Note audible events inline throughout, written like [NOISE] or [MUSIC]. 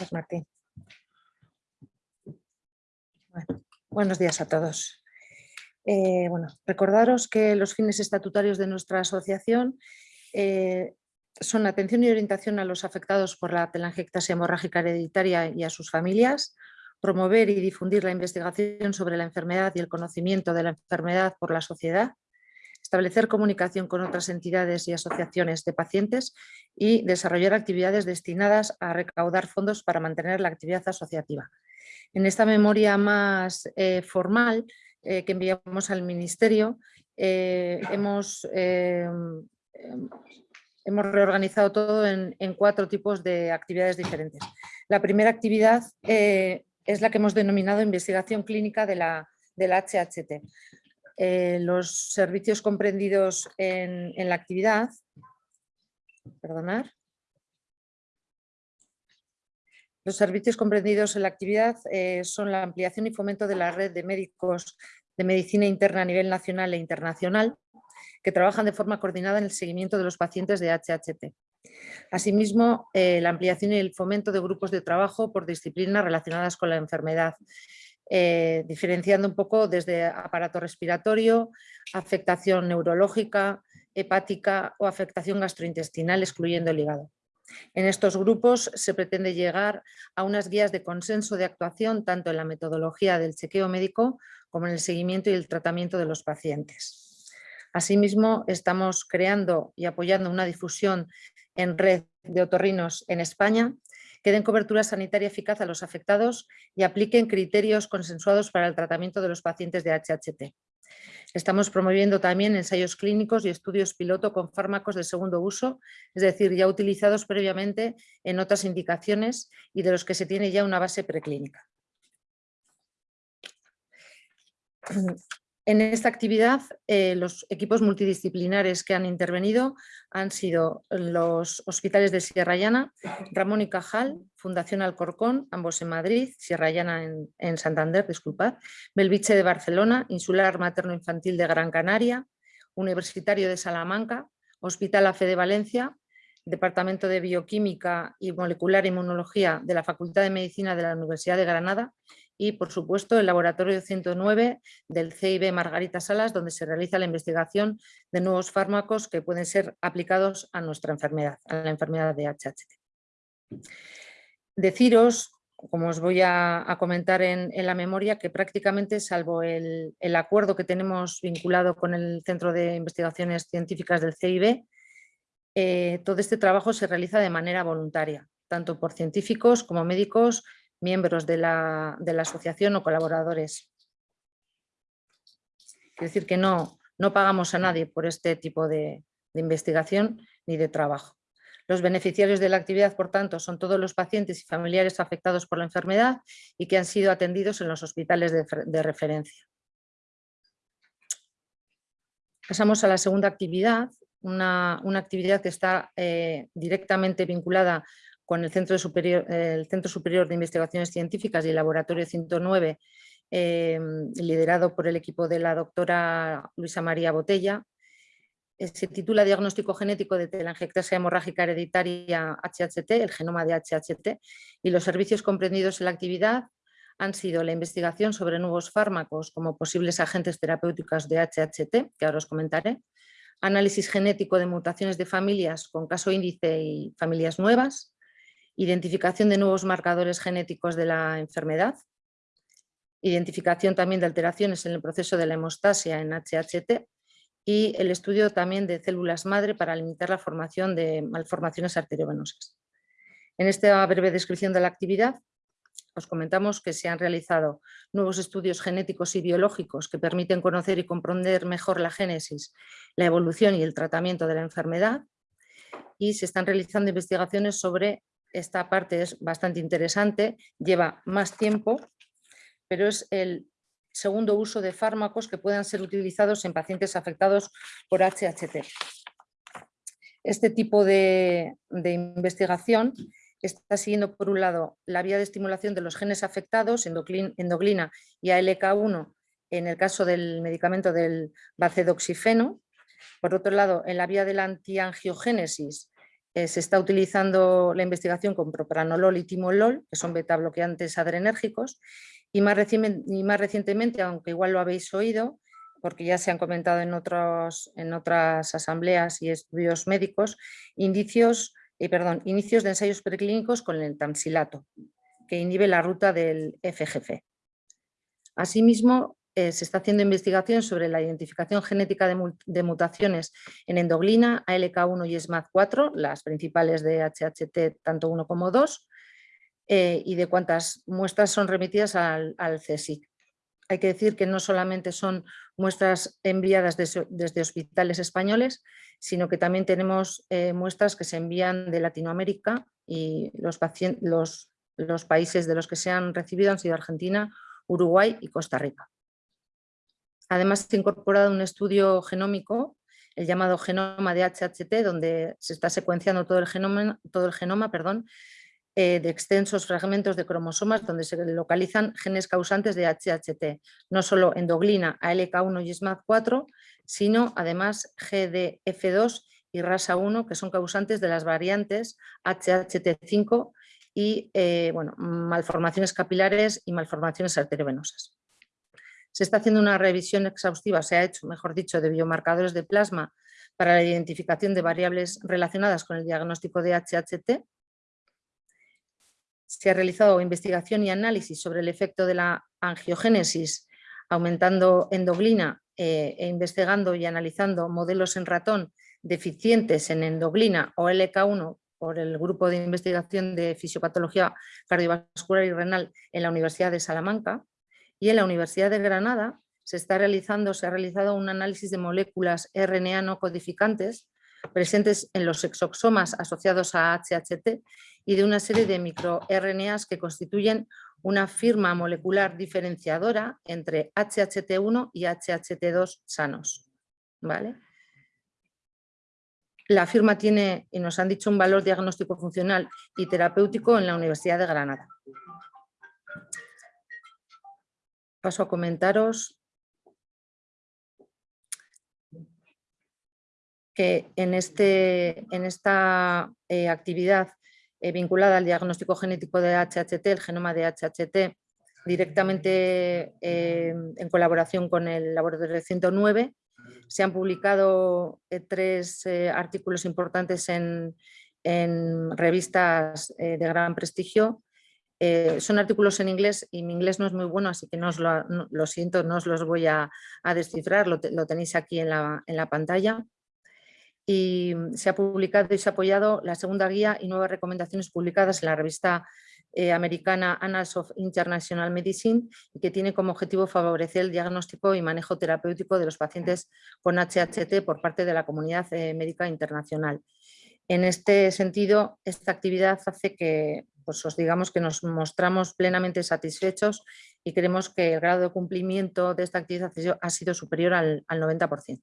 Gracias, Martín. Bueno, buenos días a todos. Eh, bueno, recordaros que los fines estatutarios de nuestra asociación eh, son atención y orientación a los afectados por la telangiectasia hemorrágica hereditaria y a sus familias, promover y difundir la investigación sobre la enfermedad y el conocimiento de la enfermedad por la sociedad, establecer comunicación con otras entidades y asociaciones de pacientes y desarrollar actividades destinadas a recaudar fondos para mantener la actividad asociativa. En esta memoria más eh, formal eh, que enviamos al Ministerio, eh, hemos, em, hemos reorganizado todo en, en, cuatro tipos de actividades diferentes. La primera actividad es la que hemos denominado investigación clínica de la, del HHT. Eh, los servicios comprendidos en, la actividad, perdonar, los servicios comprendidos en la actividad eh, son la ampliación y fomento de la red de médicos de medicina interna a nivel nacional e internacional que trabajan de forma coordinada en el seguimiento de los pacientes de HHT. Asimismo, eh, la ampliación y el fomento de grupos de trabajo por disciplinas relacionadas con la enfermedad, eh, diferenciando un poco desde aparato respiratorio, afectación neurológica, hepática o afectación gastrointestinal, excluyendo el hígado. En estos grupos se pretende llegar a unas guías de consenso de actuación tanto en la metodología del chequeo médico como en el seguimiento y el tratamiento de los pacientes. Asimismo, estamos creando y apoyando una difusión en red de otorrinos en España que den cobertura sanitaria eficaz a los afectados y apliquen criterios consensuados para el tratamiento de los pacientes de HHT. Estamos promoviendo también ensayos clínicos y estudios piloto con fármacos de segundo uso, es decir, ya utilizados previamente en otras indicaciones y de los que se tiene ya una base preclínica. En esta actividad, eh, los equipos multidisciplinares que han intervenido han sido los hospitales de Sierra Llana, Ramón y Cajal, Fundación Alcorcón, ambos en Madrid, Sierra Llana en, Santander, disculpad, Belviche de Barcelona, Insular Materno Infantil de Gran Canaria, Universitario de Salamanca, Hospital AFE de Valencia, Departamento de Bioquímica y Molecular Inmunología de la Facultad de Medicina de la Universidad de Granada y, por supuesto, el Laboratorio 109 del CIB Margarita Salas, donde se realiza la investigación de nuevos fármacos que pueden ser aplicados a nuestra enfermedad, a la enfermedad de HHT. Deciros, como os voy a, comentar en, la memoria, que prácticamente, salvo el, acuerdo que tenemos vinculado con el Centro de Investigaciones Científicas del CIB, eh, todo este trabajo se realiza de manera voluntaria, tanto por científicos como médicos, miembros de la, asociación o colaboradores. Quiere decir que no, no pagamos a nadie por este tipo de, investigación ni de trabajo. Los beneficiarios de la actividad, por tanto, son todos los pacientes y familiares afectados por la enfermedad y que han sido atendidos en los hospitales de, referencia. Pasamos a la segunda actividad, una, actividad que está eh, directamente vinculada con el Centro, Superior, el Centro Superior de Investigaciones Científicas y el Laboratorio 109, em, liderado por el equipo de la doctora Luisa María Botella. Eh, se titula Diagnóstico genético de telangiectasia hemorrágica hereditaria HHT, el genoma de HHT, y los servicios comprendidos en la actividad han sido la investigación sobre nuevos fármacos como posibles agentes terapéuticos de HHT, que ahora os comentaré, análisis genético de mutaciones de familias con caso índice y familias nuevas, identificación de nuevos marcadores genéticos de la enfermedad, identificación también de alteraciones en el proceso de la hemostasia en HHT y el estudio también de células madre para limitar la formación de malformaciones arteriovenosas. En esta breve descripción de la actividad os comentamos que se han realizado nuevos estudios genéticos y biológicos que permiten conocer y comprender mejor la génesis, la evolución y el tratamiento de la enfermedad y se están realizando investigaciones sobre esta parte es bastante interesante, lleva más tiempo, pero es el segundo uso de fármacos que puedan ser utilizados en pacientes afectados por HHT. Este tipo de, investigación está siguiendo por un lado la vía de estimulación de los genes afectados, endoglina y ALK1 en el caso del medicamento del bacedoxifeno. Por otro lado, en la vía de la antiangiogénesis eh, se está utilizando la investigación con propranolol y timolol, que son beta bloqueantes adrenérgicos, y más, recientemente, aunque igual lo habéis oído, porque ya se han comentado en, en otras asambleas y estudios médicos, indicios, eh, perdón, inicios de ensayos preclínicos con el tamsilato, que inhibe la ruta del FGF. Asimismo, eh, se está haciendo investigación sobre la identificación genética de, mutaciones en endoglina, ALK1 y SMAD4, las principales de HHT tanto 1 como 2, eh, y de cuántas muestras son remitidas al, al CSIC. Hay que decir que no solamente son muestras enviadas desde, hospitales españoles, sino que también tenemos eh, muestras que se envían de Latinoamérica y los, países de los que se han recibido han sido Argentina, Uruguay y Costa Rica. Además se ha incorporado un estudio genómico, el llamado genoma de HHT, donde se está secuenciando todo el genoma, todo el genoma perdón, eh, de extensos fragmentos de cromosomas donde se localizan genes causantes de HHT, no solo endoglina, ALK1 y SMAD4, sino además GDF2 y RASA1, que son causantes de las variantes HHT5 y eh, bueno, malformaciones capilares y malformaciones arteriovenosas. Se está haciendo una revisión exhaustiva, se ha hecho, mejor dicho, de biomarcadores de plasma para la identificación de variables relacionadas con el diagnóstico de HHT se ha realizado investigación y análisis sobre el efecto de la angiogénesis aumentando endoglina eh, e investigando y analizando modelos en ratón deficientes en endoglina o LK1 por el grupo de investigación de fisiopatología cardiovascular y renal en la Universidad de Salamanca y en la Universidad de Granada se está realizando, se ha realizado un análisis de moléculas RNA no codificantes presentes en los exosomas asociados a HHT y de una serie de microRNAs que constituyen una firma molecular diferenciadora entre HHT1 y HHT2 sanos. ¿vale? La firma tiene, y nos han dicho, un valor diagnóstico funcional y terapéutico en la Universidad de Granada. Paso a comentaros que en, este, en esta eh, actividad eh, vinculada al diagnóstico genético de HHT, el genoma de HHT, directamente eh, en colaboración con el laboratorio 109. Se han publicado tres artículos importantes en, revistas de gran prestigio. Son artículos en inglés y mi inglés no es muy bueno, así que no os lo, siento, no os los voy a, descifrar, lo, tenéis aquí en la, en la pantalla y se ha publicado y se ha apoyado la segunda guía y nuevas recomendaciones publicadas en la revista eh, americana Annals of International Medicine que tiene como objetivo favorecer el diagnóstico y manejo terapéutico de los pacientes con HHT por parte de la comunidad eh, médica internacional. En este sentido, esta actividad hace que pues, os digamos que nos mostramos plenamente satisfechos y creemos que el grado de cumplimiento de esta actividad ha sido superior al, al 90%.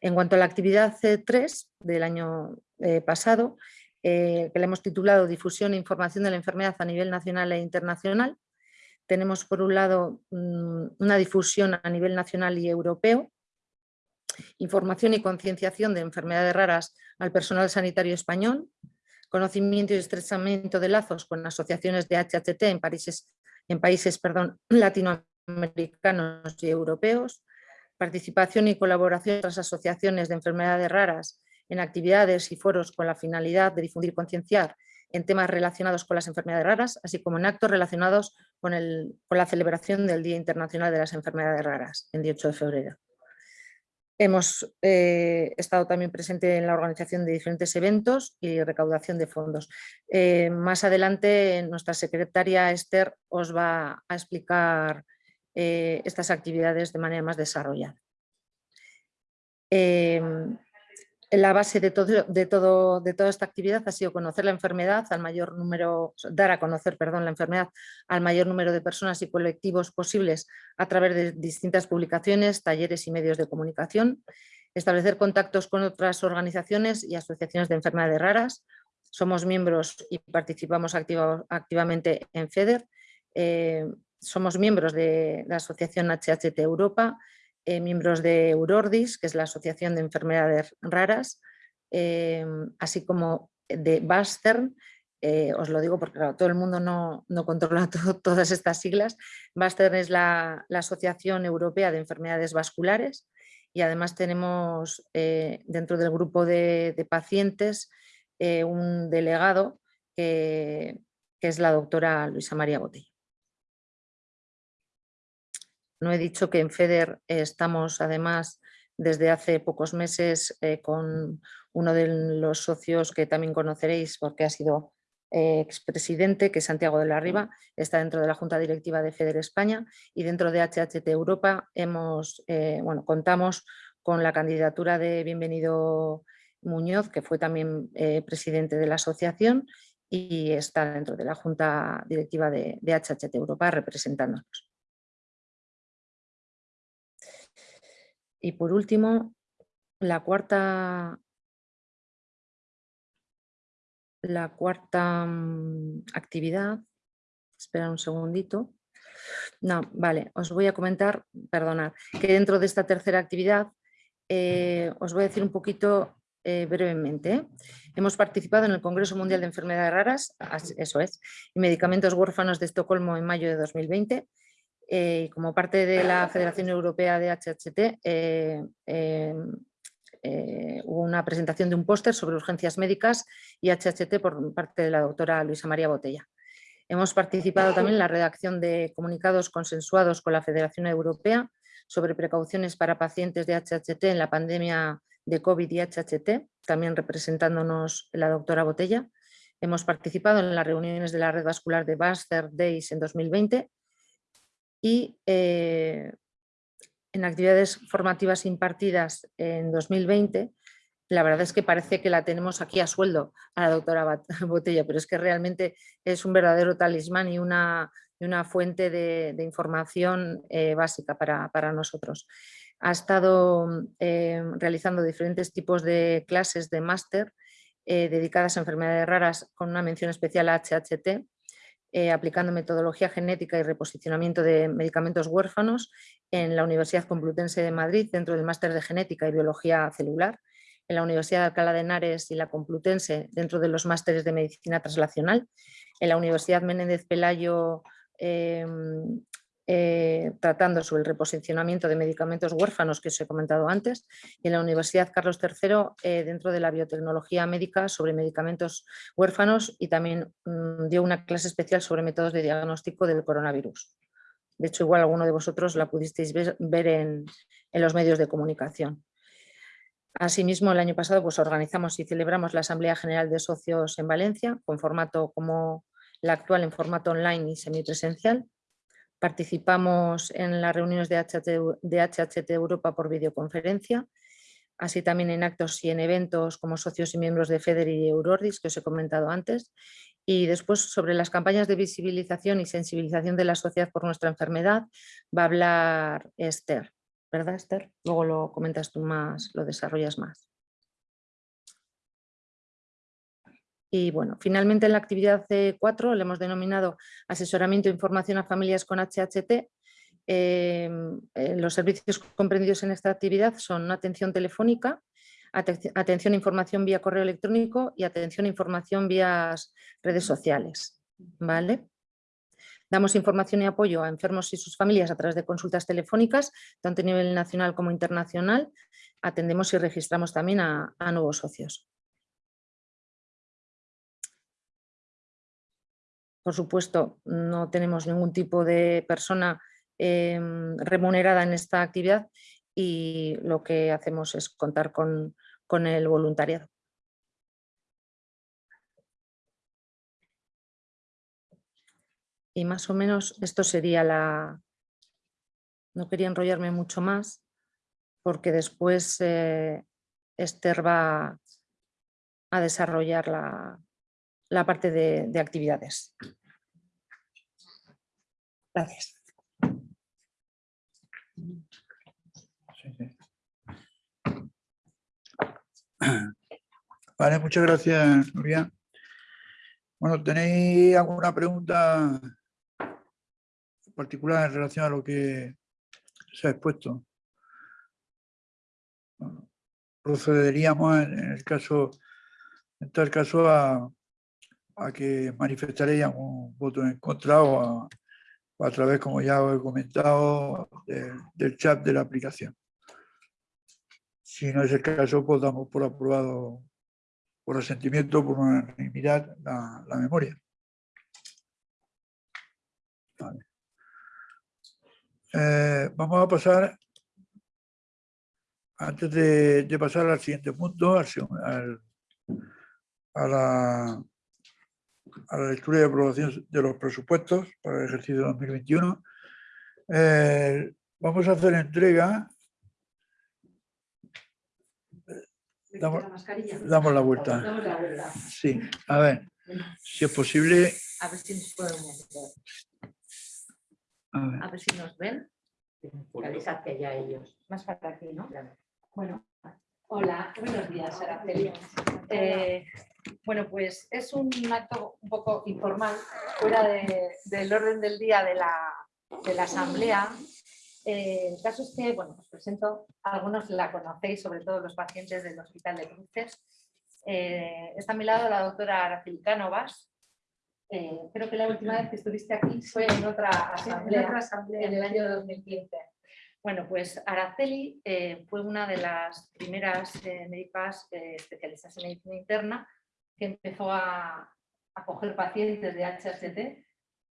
En cuanto a la actividad C3 del año eh, pasado, eh, que le hemos titulado Difusión e información de la enfermedad a nivel nacional e internacional, tenemos por un lado mm, una difusión a nivel nacional y europeo, información y concienciación de enfermedades raras al personal sanitario español, conocimiento y estrechamiento de lazos con asociaciones de HHT en países, en países perdón, [CLEARS THROAT] latinoamericanos y europeos, participación y colaboración de otras asociaciones de enfermedades raras en actividades y foros con la finalidad de difundir y concienciar en temas relacionados con las enfermedades raras, así como en actos relacionados con, el, con la celebración del Día Internacional de las Enfermedades Raras, el 18 de febrero. Hemos eh, estado también presente en la organización de diferentes eventos y recaudación de fondos. Eh, más adelante nuestra secretaria Esther os va a explicar eh, estas actividades de manera más desarrollada. La base de toda esta actividad ha sido conocer la enfermedad al mayor número, dar a conocer perdón, la enfermedad al mayor número de personas y colectivos posibles a través de distintas publicaciones, talleres y medios de comunicación, establecer contactos con otras organizaciones y asociaciones de enfermedades raras. Somos miembros y participamos activamente en FEDER. Eh, somos miembros de la asociación HHT Europa eh, miembros de Eurordis, que es la Asociación de Enfermedades Raras, eh, así como de Bastern, eh, os lo digo porque todo el mundo no, controla [LAUGHS] todas estas siglas. Bastern es la, Asociación Europea de Enfermedades Vasculares y además tenemos dentro del grupo de, pacientes un delegado que es la doctora Luisa María Botella. No he dicho que en FEDER estamos además desde hace pocos meses eh, con uno de los socios que también conoceréis porque ha sido eh, expresidente, que es Santiago de la Riva, está dentro de la Junta Directiva de FEDER España y dentro de HHT Europa hemos, eh, bueno, contamos con la candidatura de Bienvenido Muñoz, que fue también presidente de la asociación y está dentro de la Junta Directiva de, de HHT Europa representándonos. Y por último, la cuarta, la cuarta mm, actividad, espera un segundito. No, vale, os voy a comentar, perdonad, que dentro de esta tercera actividad eh, os voy a decir un poquito eh, brevemente. ¿eh? Hemos participado en el Congreso Mundial de Enfermedades Raras, eso es, y Medicamentos Huérfanos de Estocolmo en mayo de 2020 eh, como parte de la Federación Europea de HHT eh, em, eh, hubo una presentación de un póster sobre urgencias médicas y HHT por parte de la doctora Luisa María Botella. Hemos participado también en la redacción de comunicados consensuados con la Federación Europea sobre precauciones para pacientes de HHT en la pandemia de COVID y HHT, también representándonos la doctora Botella. Hemos participado en las reuniones de la red vascular de Buster Days en 2020 y eh, en actividades formativas impartidas en 2020, la verdad es que parece que la tenemos aquí a sueldo a la doctora [LAUGHS] Botella, pero es que realmente es un verdadero talismán y una, una fuente de, información eh, básica para, nosotros. Ha estado eh, realizando diferentes tipos de clases de máster dedicadas a enfermedades raras con una mención especial a HHT, eh, aplicando metodología genética y reposicionamiento de medicamentos huérfanos en la Universidad Complutense de Madrid, dentro del máster de genética y biología celular, en la Universidad de Alcalá de Henares y la Complutense, dentro de los másteres de medicina translacional, en la Universidad Menéndez Pelayo em, eh, tratando sobre el reposicionamiento de medicamentos huérfanos que os he comentado antes y en la Universidad Carlos III eh, dentro de la biotecnología médica sobre medicamentos huérfanos y también mm, dio una clase especial sobre métodos de diagnóstico del coronavirus. De hecho, igual alguno de vosotros la pudisteis ver, en, los medios de comunicación. Asimismo, el año pasado pues, organizamos y celebramos la Asamblea General de Socios en Valencia, con formato como la actual en formato online y semipresencial, Participamos en las reuniones de HHT, Europa por videoconferencia, así también en actos y en eventos como socios y miembros de FEDER y Eurordis, que os he comentado antes. Y después sobre las campañas de visibilización y sensibilización de la sociedad por nuestra enfermedad va a hablar Esther, ¿verdad Esther? Luego lo comentas tú más, lo desarrollas más. Y bueno, finalmente en la actividad C4 le hemos denominado asesoramiento e información a familias con HHT. Em, eh, los servicios comprendidos en esta actividad son atención telefónica, atención e información vía correo electrónico y atención e información vía redes sociales. ¿vale? Damos información y apoyo a enfermos y sus familias a través de consultas telefónicas, tanto a nivel nacional como internacional. Atendemos y registramos también a nuevos socios. Por supuesto, no tenemos ningún tipo de persona em, remunerada en esta actividad y lo que hacemos es contar con, el voluntariado. Y más o menos esto sería la... No quería enrollarme mucho más porque después eh, Esther va a desarrollar la, la parte de, de actividades. Gracias. Vale, muchas gracias, Nuria. Bueno, ¿tenéis alguna pregunta particular en relación a lo que se ha expuesto? Procederíamos en el caso, en tal caso, a, a que manifestaréis un voto en contra o a, través, como ya he comentado, del- chat de la aplicación. Si no es el caso, pues damos por aprobado, por asentimiento, por unanimidad, la, memoria. Vale. Eh, vamos a pasar, antes de, pasar al siguiente punto, al- a, la, a la lectura y aprobación de los presupuestos para el ejercicio 2021, eh, vamos a hacer entrega Damos, damos la vuelta. Damos la vuelta. Sí, a ver, si es posible. A ver si nos podemos ver. a ver, A ver si nos ven. Hacia allá ellos. Más para aquí, ¿no? Bueno, Hola, buenos días, Araceli. Eh, bueno, pues es un acto un poco informal, fuera de- del orden del día de la, de la asamblea. Eh, el caso es que, bueno, os presento, algunos la conocéis, sobre todo los pacientes del Hospital de Cruces. Eh, está a mi lado la doctora Araceli Cánovas. Eh, creo que la última vez que estuviste aquí fue en otra asamblea en otra asamblea. en el año 2015. Bueno, pues Araceli fue una de las primeras médicas especialistas en medicina interna que empezó a, a coger pacientes de HST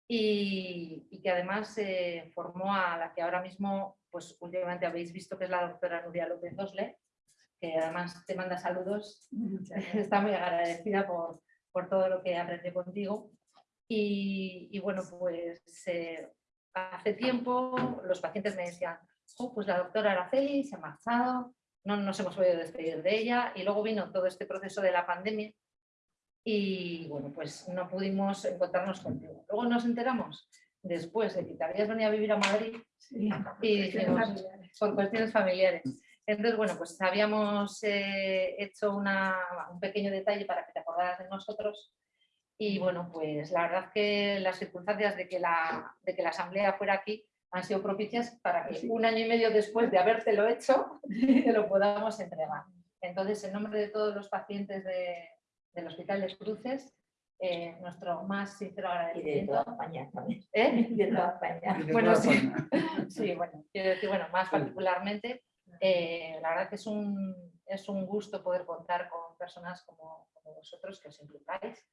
y, y que además eh, formó a la que ahora mismo, pues últimamente habéis visto que es la doctora Nuria López Osle, que además te manda saludos. [LAUGHS] Está muy agradecida por, por todo lo que aprendió contigo. Y, y bueno, pues eh, hace tiempo los pacientes me decían, "Oh, pues la doctora Araceli se ha marchado, no nos hemos podido despedir de ella y luego vino todo este proceso de la pandemia y bueno, pues no pudimos encontrarnos contigo. Luego nos enteramos después de que te habías venido a vivir a Madrid y dijimos, por cuestiones familiares. Entonces, bueno, pues habíamos eh, hecho una- un pequeño detalle para que te acordaras de nosotros y bueno, pues la verdad que las circunstancias de que la, de que la asamblea fuera aquí han sido propicias para que un año y medio después de habértelo hecho, te [LAUGHS] lo podamos entregar. Entonces, en nombre de todos los pacientes de- del Hospital de Cruces, eh, nuestro más sincero Y de agradecimiento. toda España también. ¿Eh? [LAUGHS] De toda España. Bueno, sí. [LAUGHS] Sí, bueno, quiero decir, bueno, más particularmente, eh, la verdad que es un, es un gusto poder contar con personas como, como vosotros que os implicáis,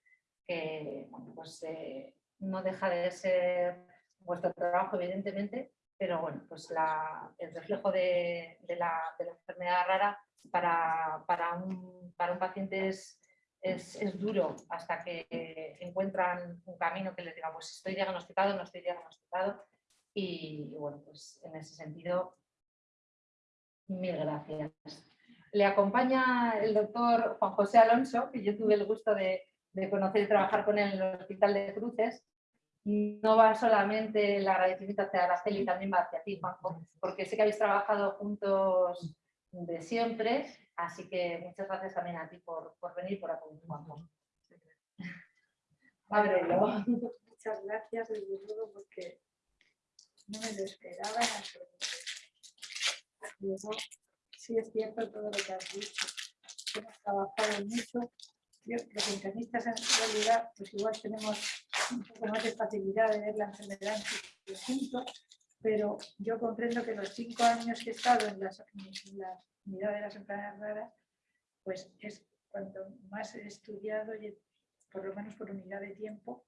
que bueno, pues, eh, no deja de ser vuestro trabajo, evidentemente, pero bueno, pues la- el reflejo de, de la, de la enfermedad rara para, para, un, para un paciente es, es, es duro hasta que encuentran un camino que les diga, pues estoy diagnosticado, no estoy diagnosticado, y bueno, pues en ese sentido, mil gracias. Le acompaña el doctor Juan José Alonso, que yo tuve el gusto de, de conocer y trabajar con él en el Hospital de Cruces. No va solamente el agradecimiento hacia Araceli, también va hacia ti, Juanjo, porque sé que habéis trabajado juntos de siempre, así que muchas gracias también a ti por, por venir y por Juanjo. Ábrelo. Muchas gracias, desde luego, porque no me lo esperaba. Luego, sí es cierto todo lo que has dicho. Hemos trabajado mucho. Yo, los internistas en realidad, pues igual tenemos un poco más de facilidad de ver la enfermedad en conjunto, pero yo comprendo que los cinco años que he estado en las, en unidad de las enfermedades raras, pues es cuanto más he estudiado, por lo menos por unidad de tiempo,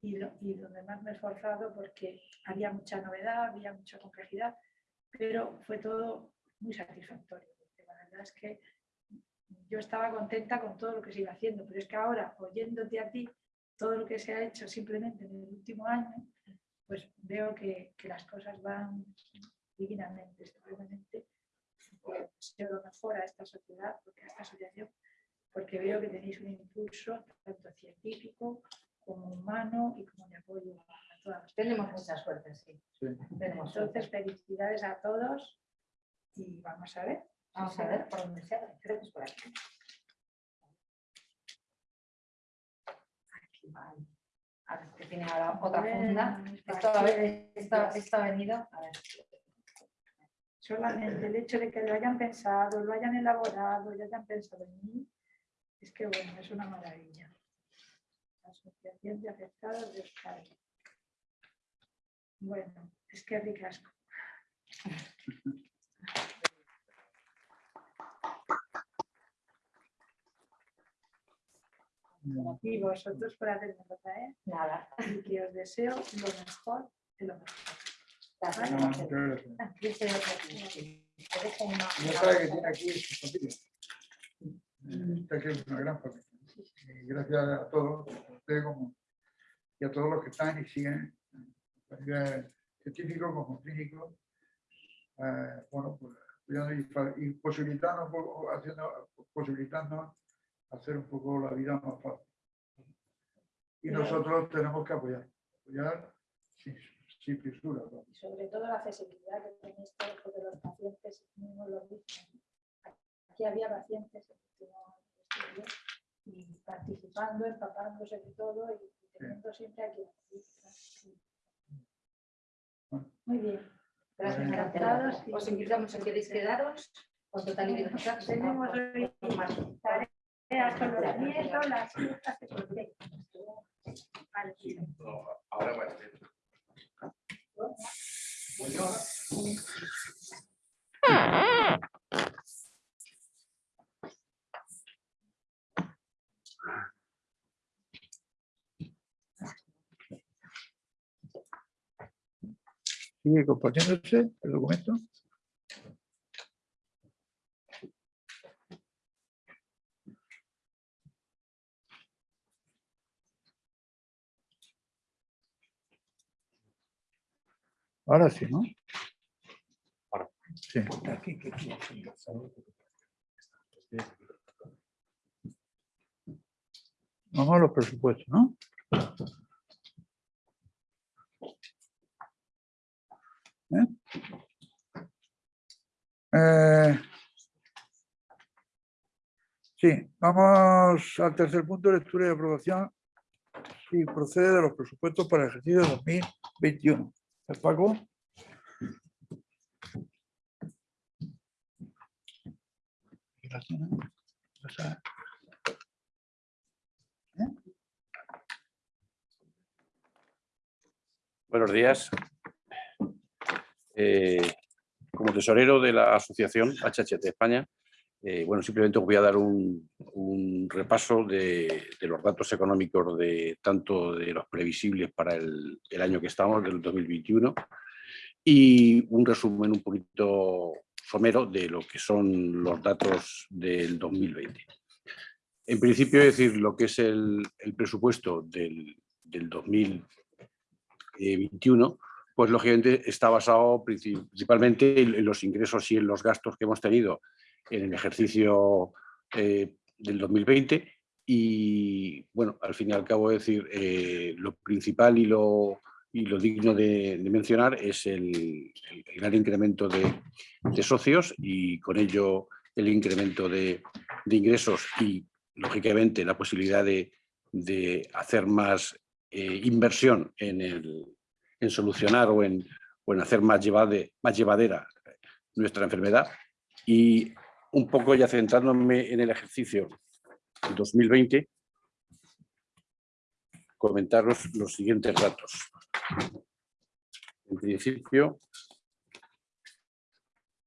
y, donde más me he esforzado porque había mucha novedad, había mucha complejidad, pero fue todo muy satisfactorio. La verdad es que yo estaba contenta con todo lo que se iba haciendo, pero es que ahora, oyéndote a ti, todo lo que se ha hecho simplemente en el último año, pues veo que, las cosas van divinamente, simplemente os deseo lo mejor a esta sociedad, porque a esta asociación, porque veo que tenéis un impulso tanto científico como humano y como de apoyo a todas las Tenemos personas. mucha suerte, sí. Sí. Tenemos suerte. Entonces, felicidades a todos y vamos a ver. Vamos a ver por dónde se abre. Creo que es por aquí. Aquí, vale. A ver, que tiene ahora otra funda. Bueno, Esto, a ver, esto, esto ha venido. A ver. Solamente el hecho de que lo hayan pensado, lo hayan elaborado y hayan pensado en mí, es que bueno, es una maravilla. La Asociación de Afectados de Euskadi. Bueno, es que ricasco. Y vosotros por hacerme ¿eh? Nada. y que os deseo lo mejor de lo mejor. Ya una sabe que tiene aquí su familia. Eh, Esta que es una gran familia. Y gracias a todos, a usted como, y a todos los que están y siguen, a nivel científico como clínico, eh, bueno, pues y, posibilitando, haciendo, posibilitando hacer un poco la vida más fácil. Y nosotros tenemos que apoyar, apoyar sin, sin fisura. ¿no? y sobre todo la accesibilidad que tenéis todos, porque los pacientes mismos lo dicen. Aquí había pacientes que estudio, y participando, empapándose de todo y teniendo siempre aquí. Muy bien. Gracias, Encantados gracias. y- Os invitamos a que queréis quedaros con total libertad. Tenemos hoy tareas con los nietos, las hijas protección. Vale. ¿Sigue compartiéndose el documento? Ahora sí, ¿no? Ahora. Sí. Vamos a los presupuestos, ¿no? Eh, sí, vamos al tercer punto, lectura y aprobación. Sí, procede de los presupuestos para el ejercicio 2021. ¿El Paco? Buenos días. Eh, como tesorero de la asociación HHT España, eh, bueno, simplemente os voy a dar un, un repaso de, los datos económicos de tanto de los previsibles para el, año que estamos, del 2021, y un resumen un poquito somero de lo que son los datos del 2020. En principio, es decir, lo que es el, presupuesto del, del 2021, pues lógicamente está basado princi- principalmente en en los ingresos y en los gastos que hemos tenido en el ejercicio eh, del 2020 y bueno, al fin y al cabo decir, eh, lo principal y lo, y lo digno de, mencionar es el, el- gran incremento de, socios y con ello el incremento de, ingresos y lógicamente la posibilidad de, de hacer más eh, inversión en, el, en solucionar o en, o en hacer más, llevade- más llevadera nuestra enfermedad y un poco ya centrándome en el ejercicio 2020, comentaros los siguientes datos. En principio,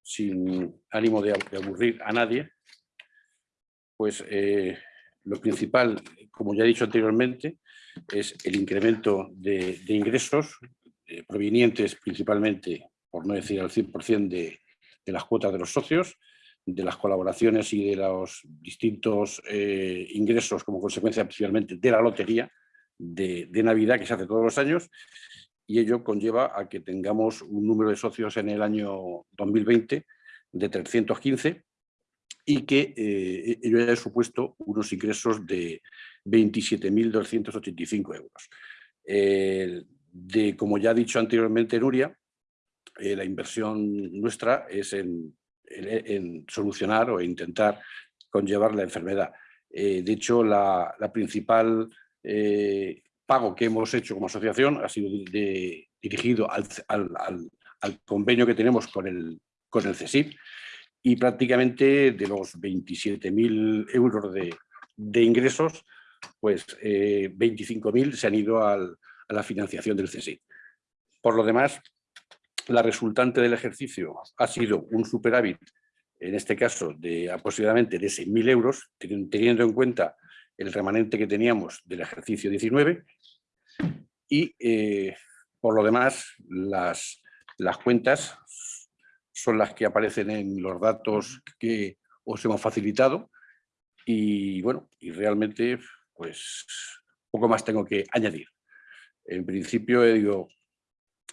sin ánimo de, ab- de aburrir a nadie, pues eh, lo principal, como ya he dicho anteriormente, es el incremento de, de ingresos eh, provenientes principalmente, por no decir al 100%, de, de las cuotas de los socios, de las colaboraciones y de los distintos eh, ingresos como consecuencia principalmente de la lotería de, Navidad que se hace todos los años y ello conlleva a que tengamos un número de socios en el año 2020 de 315 y que eh, ello haya supuesto unos ingresos de 27.285 euros. De, como ya ha dicho anteriormente Nuria, eh, la inversión nuestra es en, en, solucionar o intentar conllevar la enfermedad. de hecho, la, principal pago que hemos hecho como asociación ha sido dirigido al, convenio que tenemos con el, con el CSIP y prácticamente de los 27.000 euros de, ingresos, pues eh, 25.000 se han ido a la financiación del CSIC. Por lo demás, la resultante del ejercicio ha sido un superávit, en este caso, de aproximadamente de 6.000 euros, teniendo en cuenta el remanente que teníamos del ejercicio 19 y eh, por lo demás las, las cuentas son las que aparecen en los datos que os hemos facilitado y bueno, y realmente pues poco más tengo que añadir. En principio, eh, digo,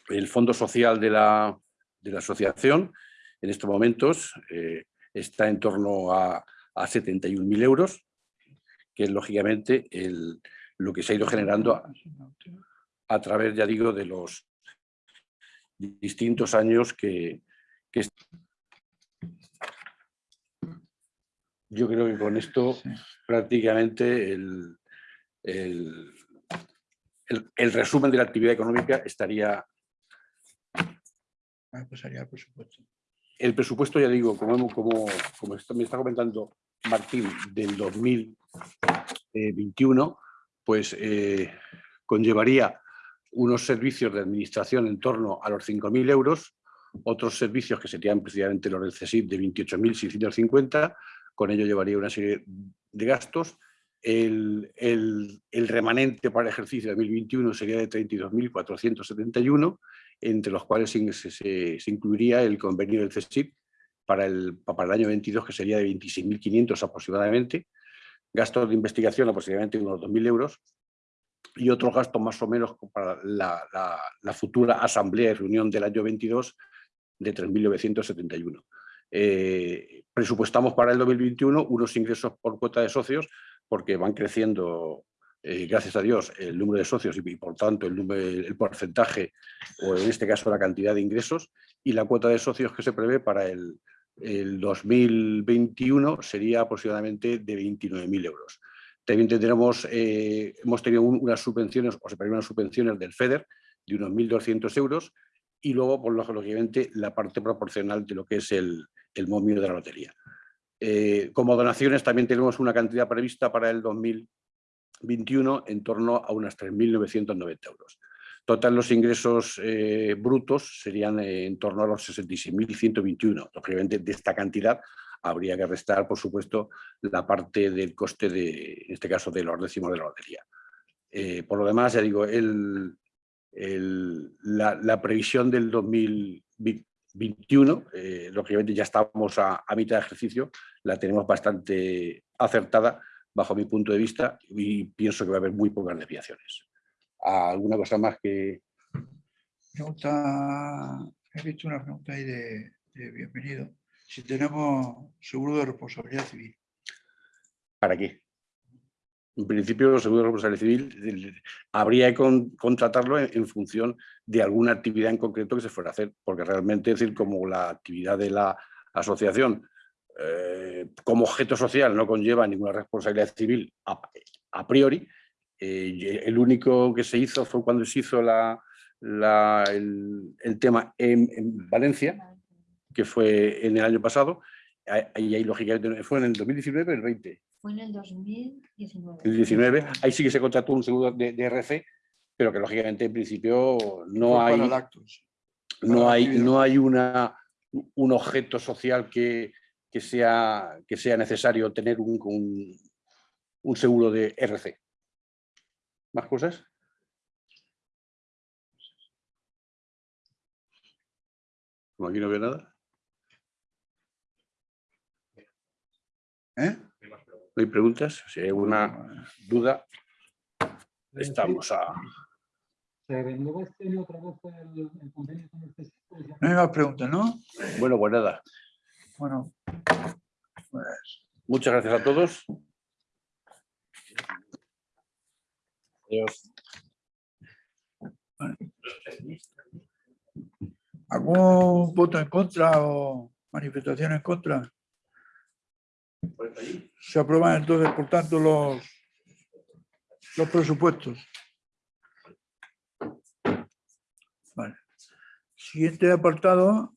el fondo social de la, de la asociación en estos momentos eh, está en torno a, a 71.000 euros, que es lógicamente el, lo que se ha ido generando a, a, través, ya digo, de los distintos años que, que yo creo que con esto sí. prácticamente el, el, el, el, resumen de la actividad económica estaría... El presupuesto, ya digo, como, como, como me está comentando Martín, del 2021, pues eh, conllevaría unos servicios de administración en torno a los 5.000 euros, otros servicios que serían precisamente los del CSIP de 28.650, con ello llevaría una serie de gastos. El, el, el, remanente para el ejercicio de 2021 sería de 32.471, entre los cuales se, se, se, incluiría el convenio del CSIP para el, para el año 22, que sería de 26.500 aproximadamente, gastos de investigación aproximadamente unos 2.000 euros, y otros gastos más o menos para la, la, la futura asamblea y reunión del año 22 de 3.971. Eh, presupuestamos para el 2021 unos ingresos por cuota de socios porque van creciendo, eh, gracias a Dios, el número de socios y, por tanto el, número, el, porcentaje o en este caso la cantidad de ingresos y la cuota de socios que se prevé para el, el 2021 sería aproximadamente de 29.000 euros. También tendremos, eh, hemos tenido un, unas subvenciones, o se prevén unas subvenciones del FEDER de unos 1.200 euros y luego, por lógicamente, la parte proporcional de lo que es el, el momio de la lotería. Eh, como donaciones también tenemos una cantidad prevista para el 2021 en torno a unas 3.990 euros. Total, los ingresos eh, brutos serían eh, en torno a los 66.121. Lógicamente, de esta cantidad habría que restar, por supuesto, la parte del coste, de, en este caso, de los décimos de la lotería. Por lo demás, ya digo, el, la, previsión del 2021, eh, lógicamente ya estamos a, a, mitad de ejercicio, la tenemos bastante acertada bajo mi punto de vista y pienso que va a haber muy pocas desviaciones. ¿Alguna cosa más que...? Pregunta, he visto una pregunta ahí de, de bienvenido si tenemos seguro de responsabilidad civil. ¿Para qué? En principio, el seguro de responsabilidad civil habría que con, contratarlo en, función de alguna actividad en concreto que se fuera a hacer, porque realmente, es decir, como la actividad de la asociación eh, como objeto social no conlleva ninguna responsabilidad civil a, priori, eh, el único que se hizo fue cuando se hizo el, tema en, en Valencia, que fue en el año pasado, ahí, ahí lógicamente fue en el 2019 o el 20. Fue en el 2019. El 19, ahí sí que se contrató un seguro de, de RC, pero que lógicamente en principio no hay, no hay, no hay una, un objeto social que, que, sea, que sea necesario tener un, un, un seguro de RC. ¿Más cosas? Como aquí no veo nada. ¿Eh? ¿No hay preguntas? Si hay alguna duda, estamos a... ¿Se renueva este año otra vez el, el convenio con el No hay más preguntas, ¿no? Bueno, pues nada. Bueno, pues Muchas gracias a todos. Adiós. ¿algún voto en contra o manifestación en contra? Se aprueban entonces, por tanto, los, los presupuestos. Siguiente apartado.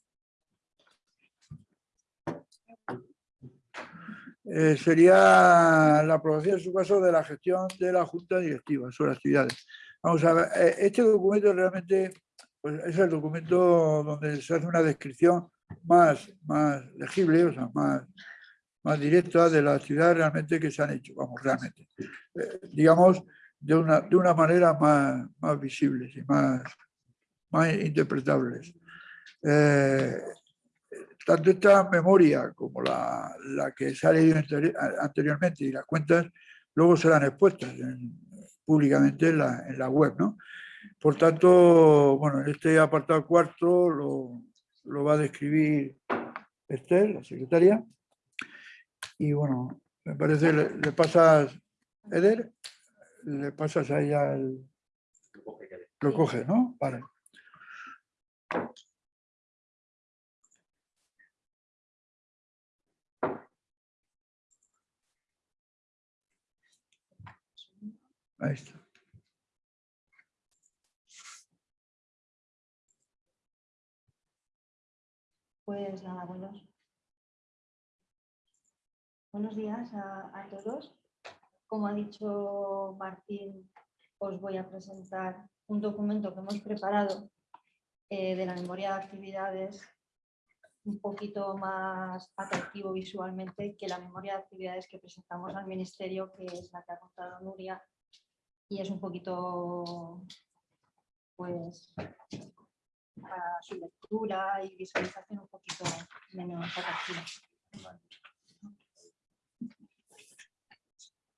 eh, sería la aprobación, en su caso, de la gestión de la Junta Directiva sobre actividades. Vamos a ver, eh, este documento realmente pues, es el documento donde se hace una descripción más, más legible, o sea, más, más directa de las actividades realmente que se han hecho, vamos, realmente. Eh, digamos, de una, de una manera más, más visibles y más, más interpretables. Eh, tanto esta memoria como la, la que se ha leído anteri- anteriormente y las cuentas luego serán expuestas en- públicamente en la, en la web, ¿no? Por tanto, bueno, en este apartado cuarto lo, lo va a describir Esther, la secretaria. Y bueno, me parece, le, le pasas, Eder, le pasas a ella el... Lo coge, ¿no? Vale. Ahí está. Pues nada, buenos, buenos días a, a todos. Como ha dicho Martín, os voy a presentar un documento que hemos preparado eh, de la memoria de actividades un poquito más atractivo visualmente que la memoria de actividades que presentamos al Ministerio, que es la que ha contado Nuria, y es un poquito, pues, para su lectura y visualización un poquito menos atractiva. de arriba.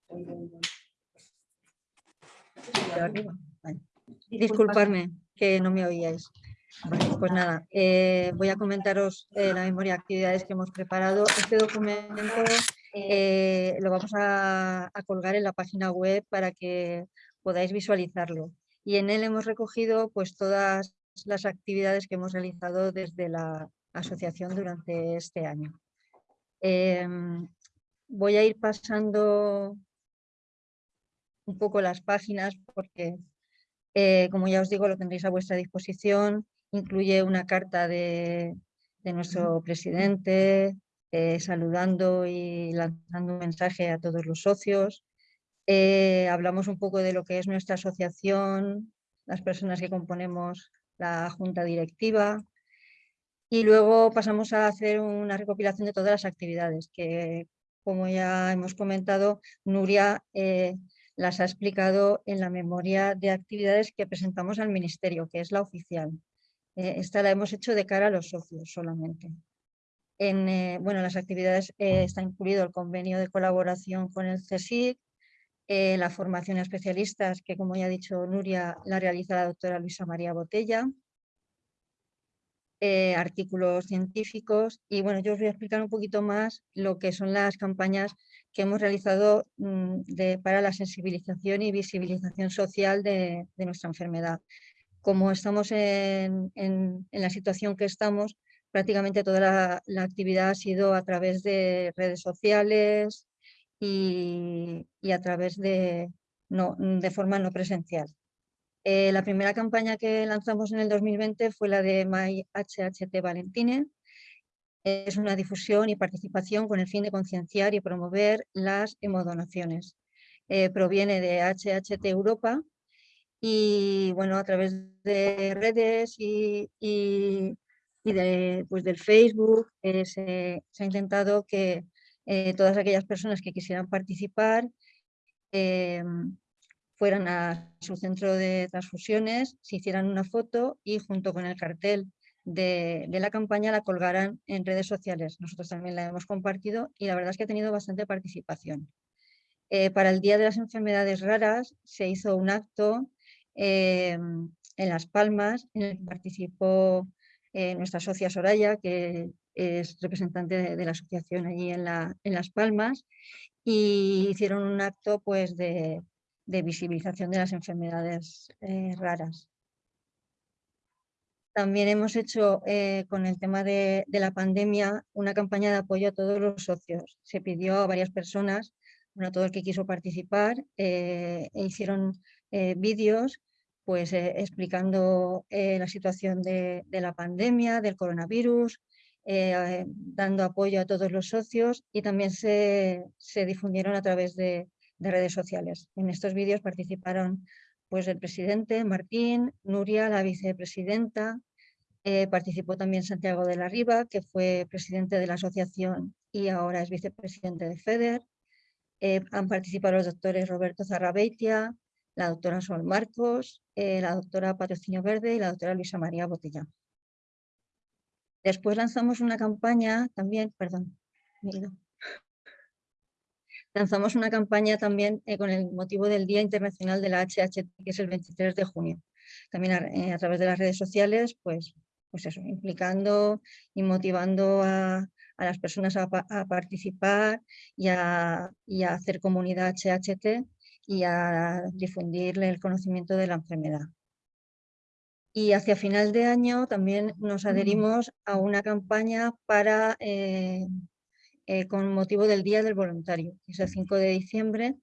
Vale. Disculpad, Disculparme que no me oíais. Pues nada, eh, voy a comentaros eh, la memoria de actividades que hemos preparado. Este documento eh, lo vamos a, a colgar en la página web para que podáis visualizarlo. Y en él hemos recogido pues todas las actividades que hemos realizado desde la asociación durante este año. Em, voy a ir pasando un poco las páginas porque, eh, como ya os digo, lo tendréis a vuestra disposición. Incluye una carta de, de nuestro presidente eh, saludando y lanzando un mensaje a todos los socios. Eh, hablamos un poco de lo que es nuestra asociación, las personas que componemos la junta directiva y luego pasamos a hacer una recopilación de todas las actividades que, como ya hemos comentado, Nuria eh, las ha explicado en la memoria de actividades que presentamos al Ministerio, que es la oficial. Eh, esta la hemos hecho de cara a los socios solamente. En eh, bueno, las actividades eh, está incluido el convenio de colaboración con el CSIC, la formación a especialistas, que como ya ha dicho Nuria, la realiza la doctora Luisa María Botella, eh, artículos científicos y bueno, yo os voy a explicar un poquito más lo que son las campañas que hemos realizado mm, para la sensibilización y visibilización social de, nuestra enfermedad. Como estamos en, la situación que estamos, prácticamente toda la, la actividad ha sido a través de redes sociales y, y a través de, no, de forma no presencial. Eh, la primera campaña que lanzamos en el 2020 fue la de My HHT Valentine. Es una difusión y participación con el fin de concienciar y promover las hemodonaciones. Eh, proviene de HHT Europa y bueno, a través de redes y, y- de, pues, del Facebook eh, se, se ha intentado que todas aquellas personas que quisieran participar fueran a su centro de transfusiones, se hicieran una foto y junto con el cartel de, la campaña la colgaran en redes sociales. Nosotros también la hemos compartido y la verdad es que ha tenido bastante participación. Eh, para el Día de las Enfermedades Raras se hizo un acto eh, en Las Palmas en el que participó eh, nuestra socia Soraya, que es representante de, la asociación allí en, en Las Palmas, y hicieron un acto pues, de, de visibilización de las enfermedades eh, raras. También hemos hecho eh, con el tema de, de, la pandemia una campaña de apoyo a todos los socios. Se pidió a varias personas, bueno, a todo el que quiso participar, eh, e hicieron vídeos pues, explicando la situación de, de, la pandemia, del coronavirus, dando apoyo a todos los socios y también se, se difundieron a través de, de redes sociales. En estos vídeos participaron pues, el presidente Martín, Nuria, la vicepresidenta, eh, participó también Santiago de la Riva, que fue presidente de la asociación y ahora es vicepresidente de FEDER. Eh, han participado los doctores Roberto Zarrabeitia, la doctora Sol Marcos, eh, la doctora Patrocinio Verde y la doctora Luisa María Botella. Después lanzamos una campaña también, perdón, lanzamos una campaña también eh, con el motivo del Día Internacional de la HHT, que es el 23 de junio. También a, eh, a través de las redes sociales, pues, pues eso, implicando y motivando a, a las personas a, a participar y a, y a, hacer comunidad HHT y a difundirle el conocimiento de la enfermedad. Y hacia final de año también nos adherimos a una campaña para eh, eh, con motivo del Día del Voluntario, que es el 5 de diciembre.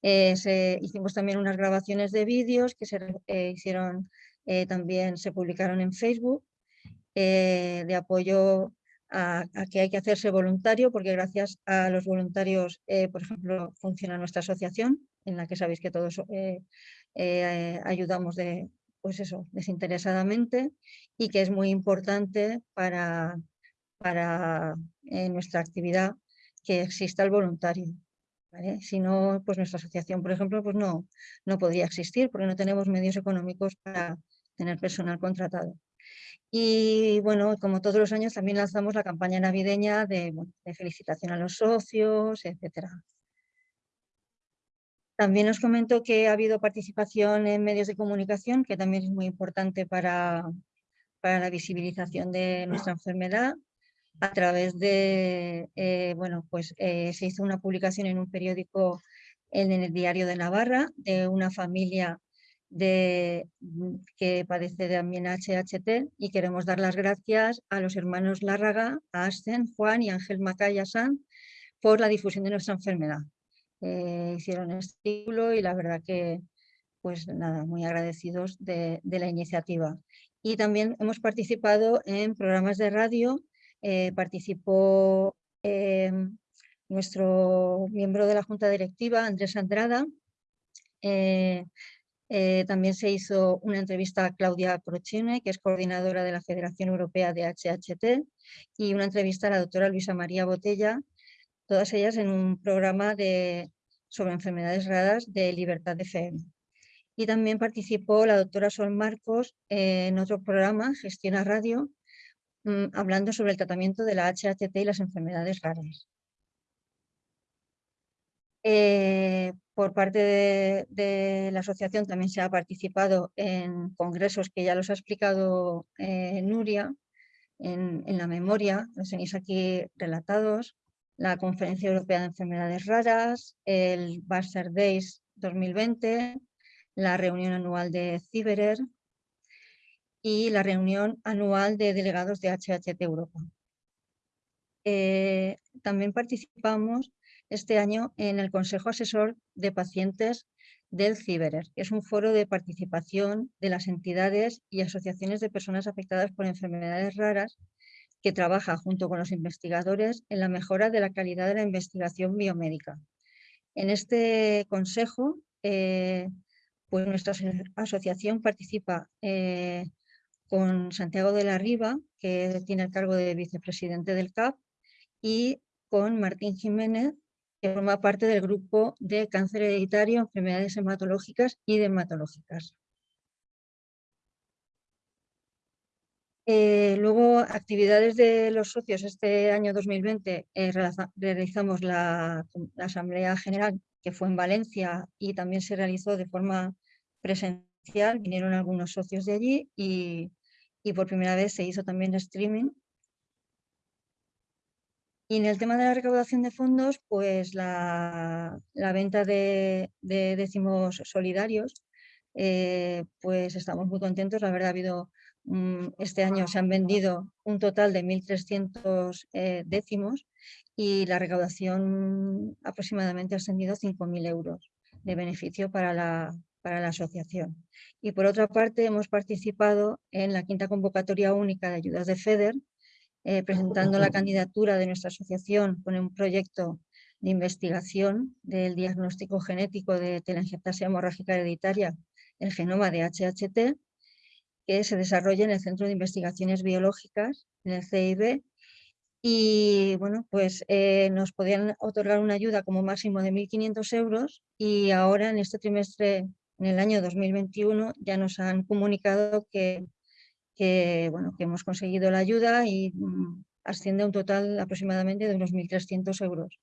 Eh, hicimos también unas grabaciones de vídeos que se eh, hicieron, también se publicaron en Facebook, de apoyo a, a, que hay que hacerse voluntario, porque gracias a los voluntarios, por ejemplo, funciona nuestra asociación, en la que sabéis que todos ayudamos de, pues eso, desinteresadamente, y que es muy importante para, para eh, nuestra actividad que exista el voluntario. Si no, pues nuestra asociación, por ejemplo, pues no, no podría existir porque no tenemos medios económicos para tener personal contratado. Y bueno, como todos los años también lanzamos la campaña navideña de, de felicitación a los socios, etc. También os comento que ha habido participación en medios de comunicación, que también es muy importante para, para la visibilización de nuestra enfermedad a través de, eh, bueno, pues eh, se hizo una publicación en un periódico en, el Diario de Navarra de una familia de, mm, que padece también HHT y queremos dar las gracias a los hermanos Lárraga, a Asten, Juan y Ángel Macaya San por la difusión de nuestra enfermedad. Eh, hicieron este título y la verdad que, pues nada, muy agradecidos de, de la iniciativa. Y también hemos participado en programas de radio eh, participó eh, nuestro miembro de la Junta Directiva, Andrés Andrada. Eh, también se hizo una entrevista a Claudia Crocine, que es coordinadora de la Federación Europea de HHT, y una entrevista a la doctora Luisa María Botella, todas ellas en un programa de, sobre enfermedades raras de Libertad de FM. Y también participó la doctora Sol Marcos en otro programa, Gestiona Radio, mmm, hablando sobre el tratamiento de la HHT y las enfermedades raras. Eh, por parte de, la asociación también se ha participado en congresos que ya los ha explicado eh, Nuria en, la memoria, los tenéis aquí relatados, la Conferencia Europea de Enfermedades Raras, el Barcer Days 2020, la reunión anual de Ciberer, y la reunión anual de delegados de HHT Europa. Eh, también participamos este año en el Consejo Asesor de Pacientes del CIBERER, que es un foro de participación de las entidades y asociaciones de personas afectadas por enfermedades raras que trabaja junto con los investigadores en la mejora de la calidad de la investigación biomédica. En este consejo, eh, pues nuestra asociación participa eh, con Santiago de la Riva, que tiene el cargo de vicepresidente del CAP, y con Martín Jiménez, que forma parte del grupo de cáncer hereditario, enfermedades hematológicas y dermatológicas. Eh, luego, actividades de los socios. Este año 2020 eh, realizamos la, la, Asamblea General, que fue en Valencia y también se realizó de forma presencial. Vinieron algunos socios de allí y y por primera vez se hizo también streaming. Y en el tema de la recaudación de fondos, pues la, venta de, décimos solidarios, eh, pues estamos muy contentos. La verdad ha habido, este año se han vendido un total de 1.300 eh, décimos y la recaudación aproximadamente ha ascendido a 5.000 euros de beneficio para la, para la asociación. Y por otra parte hemos participado en la quinta convocatoria única de ayudas de FEDER, eh, presentando la candidatura de nuestra asociación con un proyecto de investigación del diagnóstico genético de telangiectasia hemorrágica hereditaria, el genoma de HHT, que se desarrolla en el Centro de Investigaciones Biológicas, en el CIB, y bueno, pues eh, nos podían otorgar una ayuda como máximo de 1.500 euros y ahora en este trimestre en el año 2021 ya nos han comunicado que, bueno, que hemos conseguido la ayuda y mm, asciende a un total aproximadamente de unos 1.300 euros.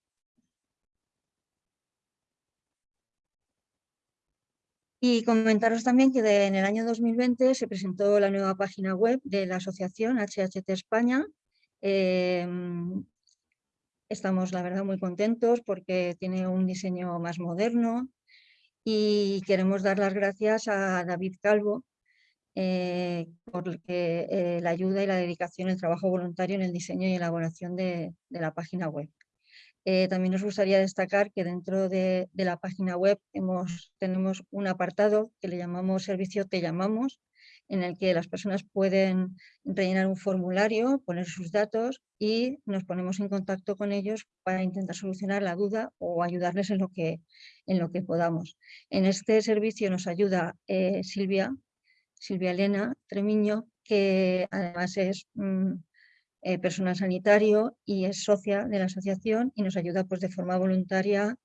Y comentaros también que en el año 2020 se presentó la nueva página web de la asociación HHT España. Em, estamos, la verdad, muy contentos porque tiene un diseño más moderno, y queremos dar las gracias a David Calvo eh, por eh, la ayuda y la dedicación, el trabajo voluntario en el diseño y elaboración de, la página web. Eh, también nos gustaría destacar que dentro de, la página web tenemos un apartado que le llamamos Servicio Te Llamamos, en el que las personas pueden rellenar un formulario, poner sus datos y nos ponemos en contacto con ellos para intentar solucionar la duda o ayudarles en lo que, en lo que podamos. En este servicio nos ayuda eh, Silvia, Silvia Elena Tremiño, que además es mm, eh, personal sanitario y es socia de la asociación y nos ayuda pues, de forma voluntaria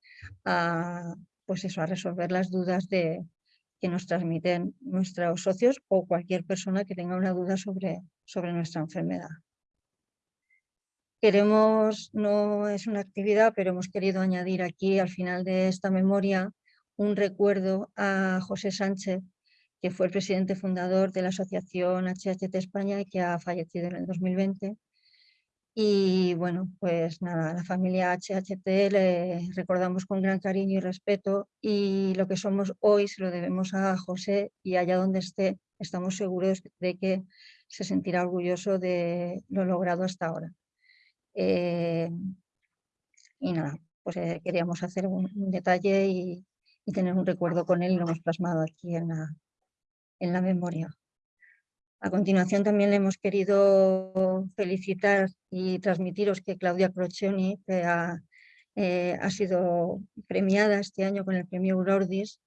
a, pues eso, a resolver las dudas de, que nos transmiten nuestros socios o cualquier persona que tenga una duda sobre, sobre nuestra enfermedad. Queremos, no es una actividad, pero hemos querido añadir aquí al final de esta memoria un recuerdo a José Sánchez, que fue el presidente fundador de la Asociación HHT España y que ha fallecido en el 2020 y bueno, pues nada, la familia HHT le recordamos con gran cariño y respeto y lo que somos hoy se lo debemos a José y allá donde esté estamos seguros de que se sentirá orgulloso de lo logrado hasta ahora. Eh, y nada, pues eh, queríamos hacer un, detalle y, tener un recuerdo con él y lo hemos plasmado aquí en en la memoria. A continuación también le hemos querido felicitar y transmitiros que Claudia Crocioni ha, eh, ha, sido premiada este año con el premio Aurordis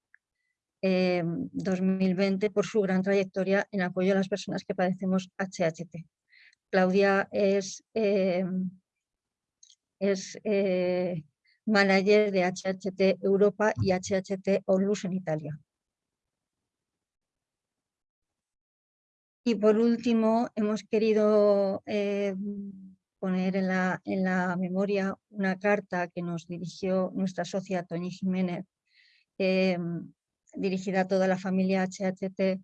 2020 eh, por su gran trayectoria en apoyo a las personas que padecemos HHT. Claudia es, eh, es manager de HHT Europa y HHT Onlus en Italia. Y por último, hemos querido eh, poner en la, en la, memoria una carta que nos dirigió nuestra socia Toñi Jiménez, eh, dirigida a toda la familia HHT,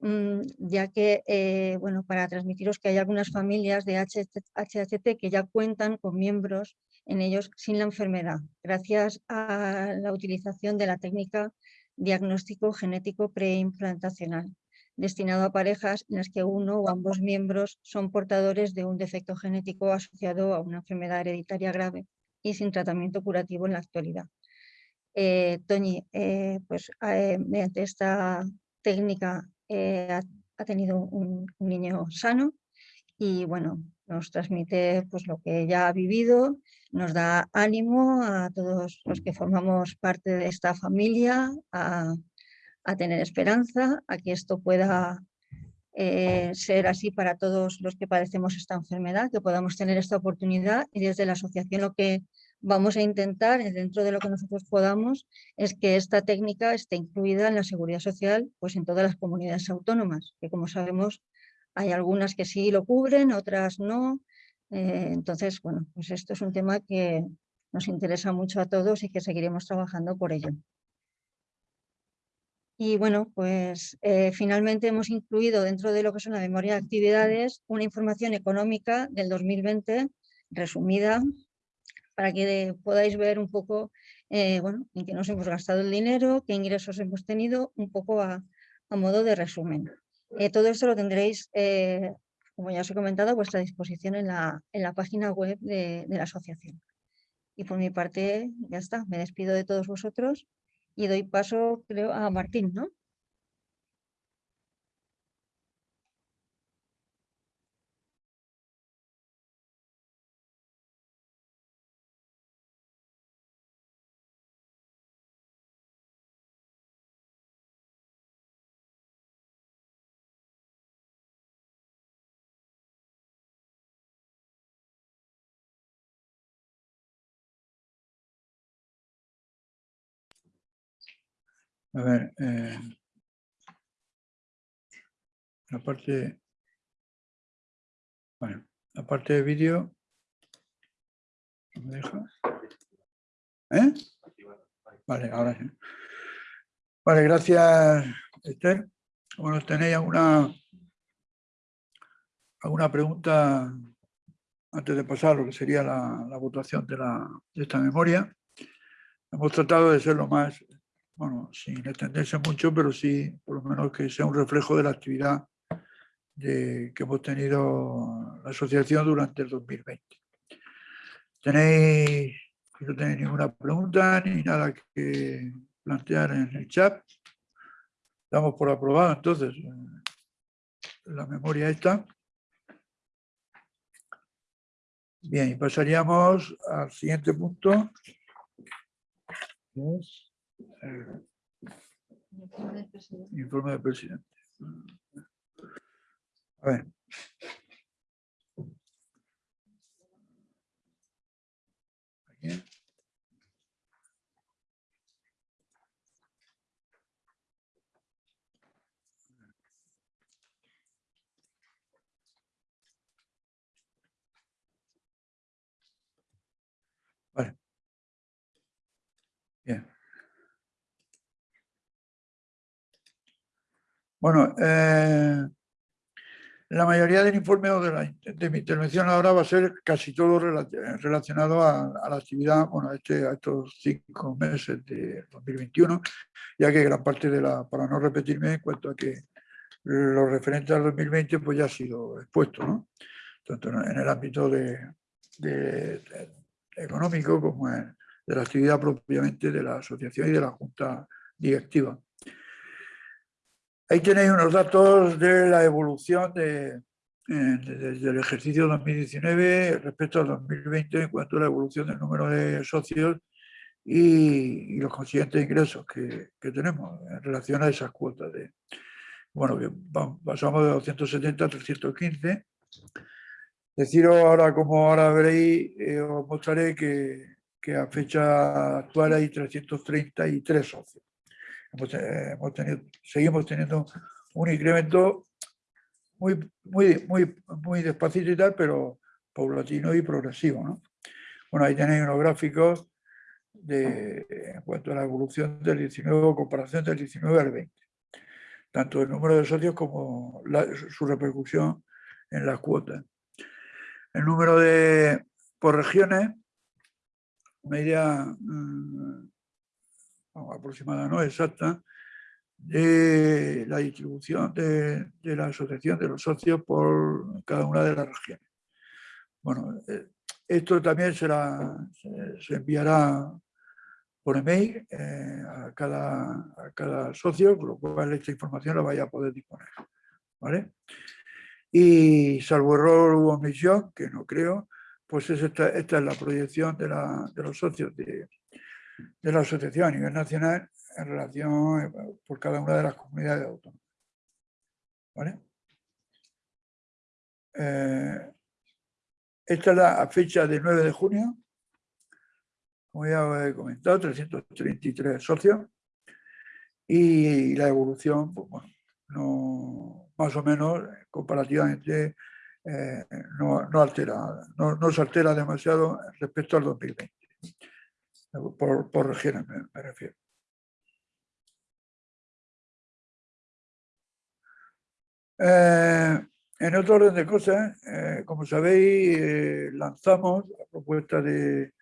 mm, ya que, eh, bueno, para transmitiros que hay algunas familias de HHT que ya cuentan con miembros en ellos sin la enfermedad, gracias a la utilización de la técnica diagnóstico genético preimplantacional destinado a parejas en las que uno o ambos miembros son portadores de un defecto genético asociado a una enfermedad hereditaria grave y sin tratamiento curativo en la actualidad. Eh, Toñi, eh, pues eh, mediante esta técnica ha, tenido un, niño sano y bueno, nos transmite pues, lo que ella ha vivido, nos da ánimo a todos los que formamos parte de esta familia, a, a tener esperanza, a que esto pueda eh, ser así para todos los que padecemos esta enfermedad, que podamos tener esta oportunidad y desde la asociación lo que vamos a intentar, dentro de lo que nosotros podamos, es que esta técnica esté incluida en la seguridad social pues en todas las comunidades autónomas, que como sabemos hay algunas que sí lo cubren, otras no. Eh, entonces, bueno, pues esto es un tema que nos interesa mucho a todos y que seguiremos trabajando por ello. Y bueno, pues eh, finalmente hemos incluido dentro de lo que son la memoria de actividades una información económica del 2020 resumida para que podáis ver un poco eh, en qué nos hemos gastado el dinero, qué ingresos hemos tenido, un poco a, modo de resumen. Eh, todo esto lo tendréis, como ya os he comentado, a vuestra disposición en la, en la página web de, de la asociación. Y por mi parte ya está, me despido de todos vosotros y doy paso, creo, a Martín, ¿no? A ver, eh, la parte, la parte de vídeo, ¿no me? ¿Eh? Vale, ahora sí. Vale, gracias, Esther. Bueno, ¿tenéis alguna, alguna pregunta antes de pasar lo que sería la, la votación de, la, de esta memoria? Hemos tratado de ser lo más bueno, sin extenderse mucho, pero sí, por lo menos que sea un reflejo de la actividad que hemos tenido la asociación durante el 2020. ¿Tenéis, no tenéis ninguna pregunta ni nada que plantear en el chat? Damos por aprobado entonces eh, la memoria esta. Bien, pasaríamos al siguiente punto. Informe del presidente. A ver. Aquí. Vale. Bien. Bueno, eh, la mayoría del informe o de, mi intervención ahora va a ser casi todo relacionado a, la actividad, bueno, este, a estos cinco meses de 2021, ya que gran parte de la, para no repetirme, en cuanto a que lo referente al 2020 pues ya ha sido expuesto, ¿no? Tanto en el ámbito de, económico como en, de la actividad propiamente de la asociación y de la junta directiva. Ahí tenéis unos datos de la evolución de, desde el ejercicio 2019 respecto al 2020 en cuanto a la evolución del número de socios y, los consiguientes ingresos que, tenemos en relación a esas cuotas. De, bueno, que pasamos de 270 a 315. Deciros ahora, como ahora veréis, eh, os mostraré que a fecha actual hay 333 socios. Eh, hemos, tenido, seguimos teniendo un incremento muy, muy, muy, muy despacito y tal, pero paulatino y progresivo. ¿no? Bueno, ahí tenéis unos gráficos de, en cuanto a la evolución del 19, comparación del 19 al 20. Tanto el número de socios como su repercusión en las cuotas. El número de, por regiones, media aproximada, no exacta, de la distribución de, la asociación de los socios por cada una de las regiones. Bueno, eh, esto también será, se, enviará por email eh, a, cada, a cada socio, con lo cual esta información la vaya a poder disponer. ¿vale? Y salvo error u omisión, que no creo, pues esta, esta es la proyección de, la, de los socios de, de la asociación a nivel nacional en relación eh, por cada una de las comunidades autónomas. ¿Vale? Eh, esta es la fecha del 9 de junio, como ya he comentado, 333 socios y la evolución, pues, bueno, no, más o menos comparativamente eh, no, no, no, no se altera demasiado respecto al 2020 por, por regiones me, refiero. Eh, en otro orden de cosas, eh, como sabéis, eh, lanzamos la propuesta de,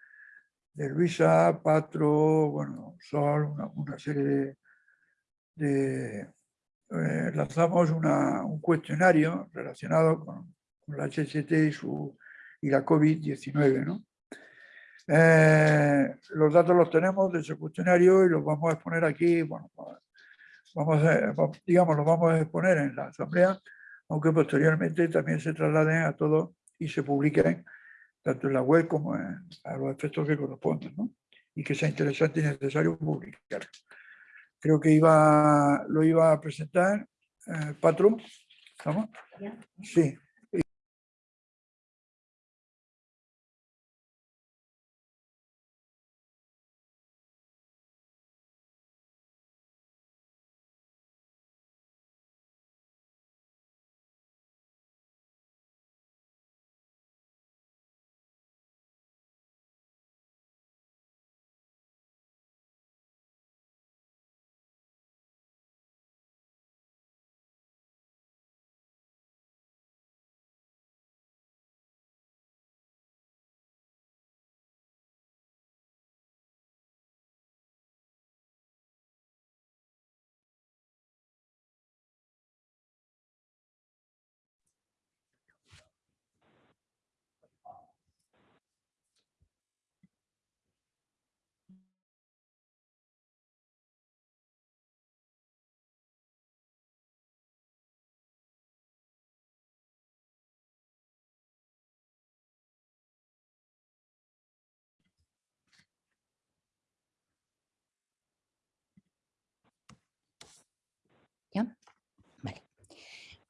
de, Luisa, Patro, bueno, Sol, una, serie de... lanzamos un cuestionario relacionado con, con la HST y, su, y la COVID-19, ¿no? Eh, los datos los tenemos de ese cuestionario y los vamos a exponer aquí, bueno, vamos a, digamos, los vamos a exponer en la asamblea, aunque posteriormente también se trasladen a todos y se publiquen tanto en la web como en, a los efectos que corresponden, ¿no? y que sea interesante y necesario publicar. Creo que iba, lo iba a presentar eh, ¿estamos? Sí.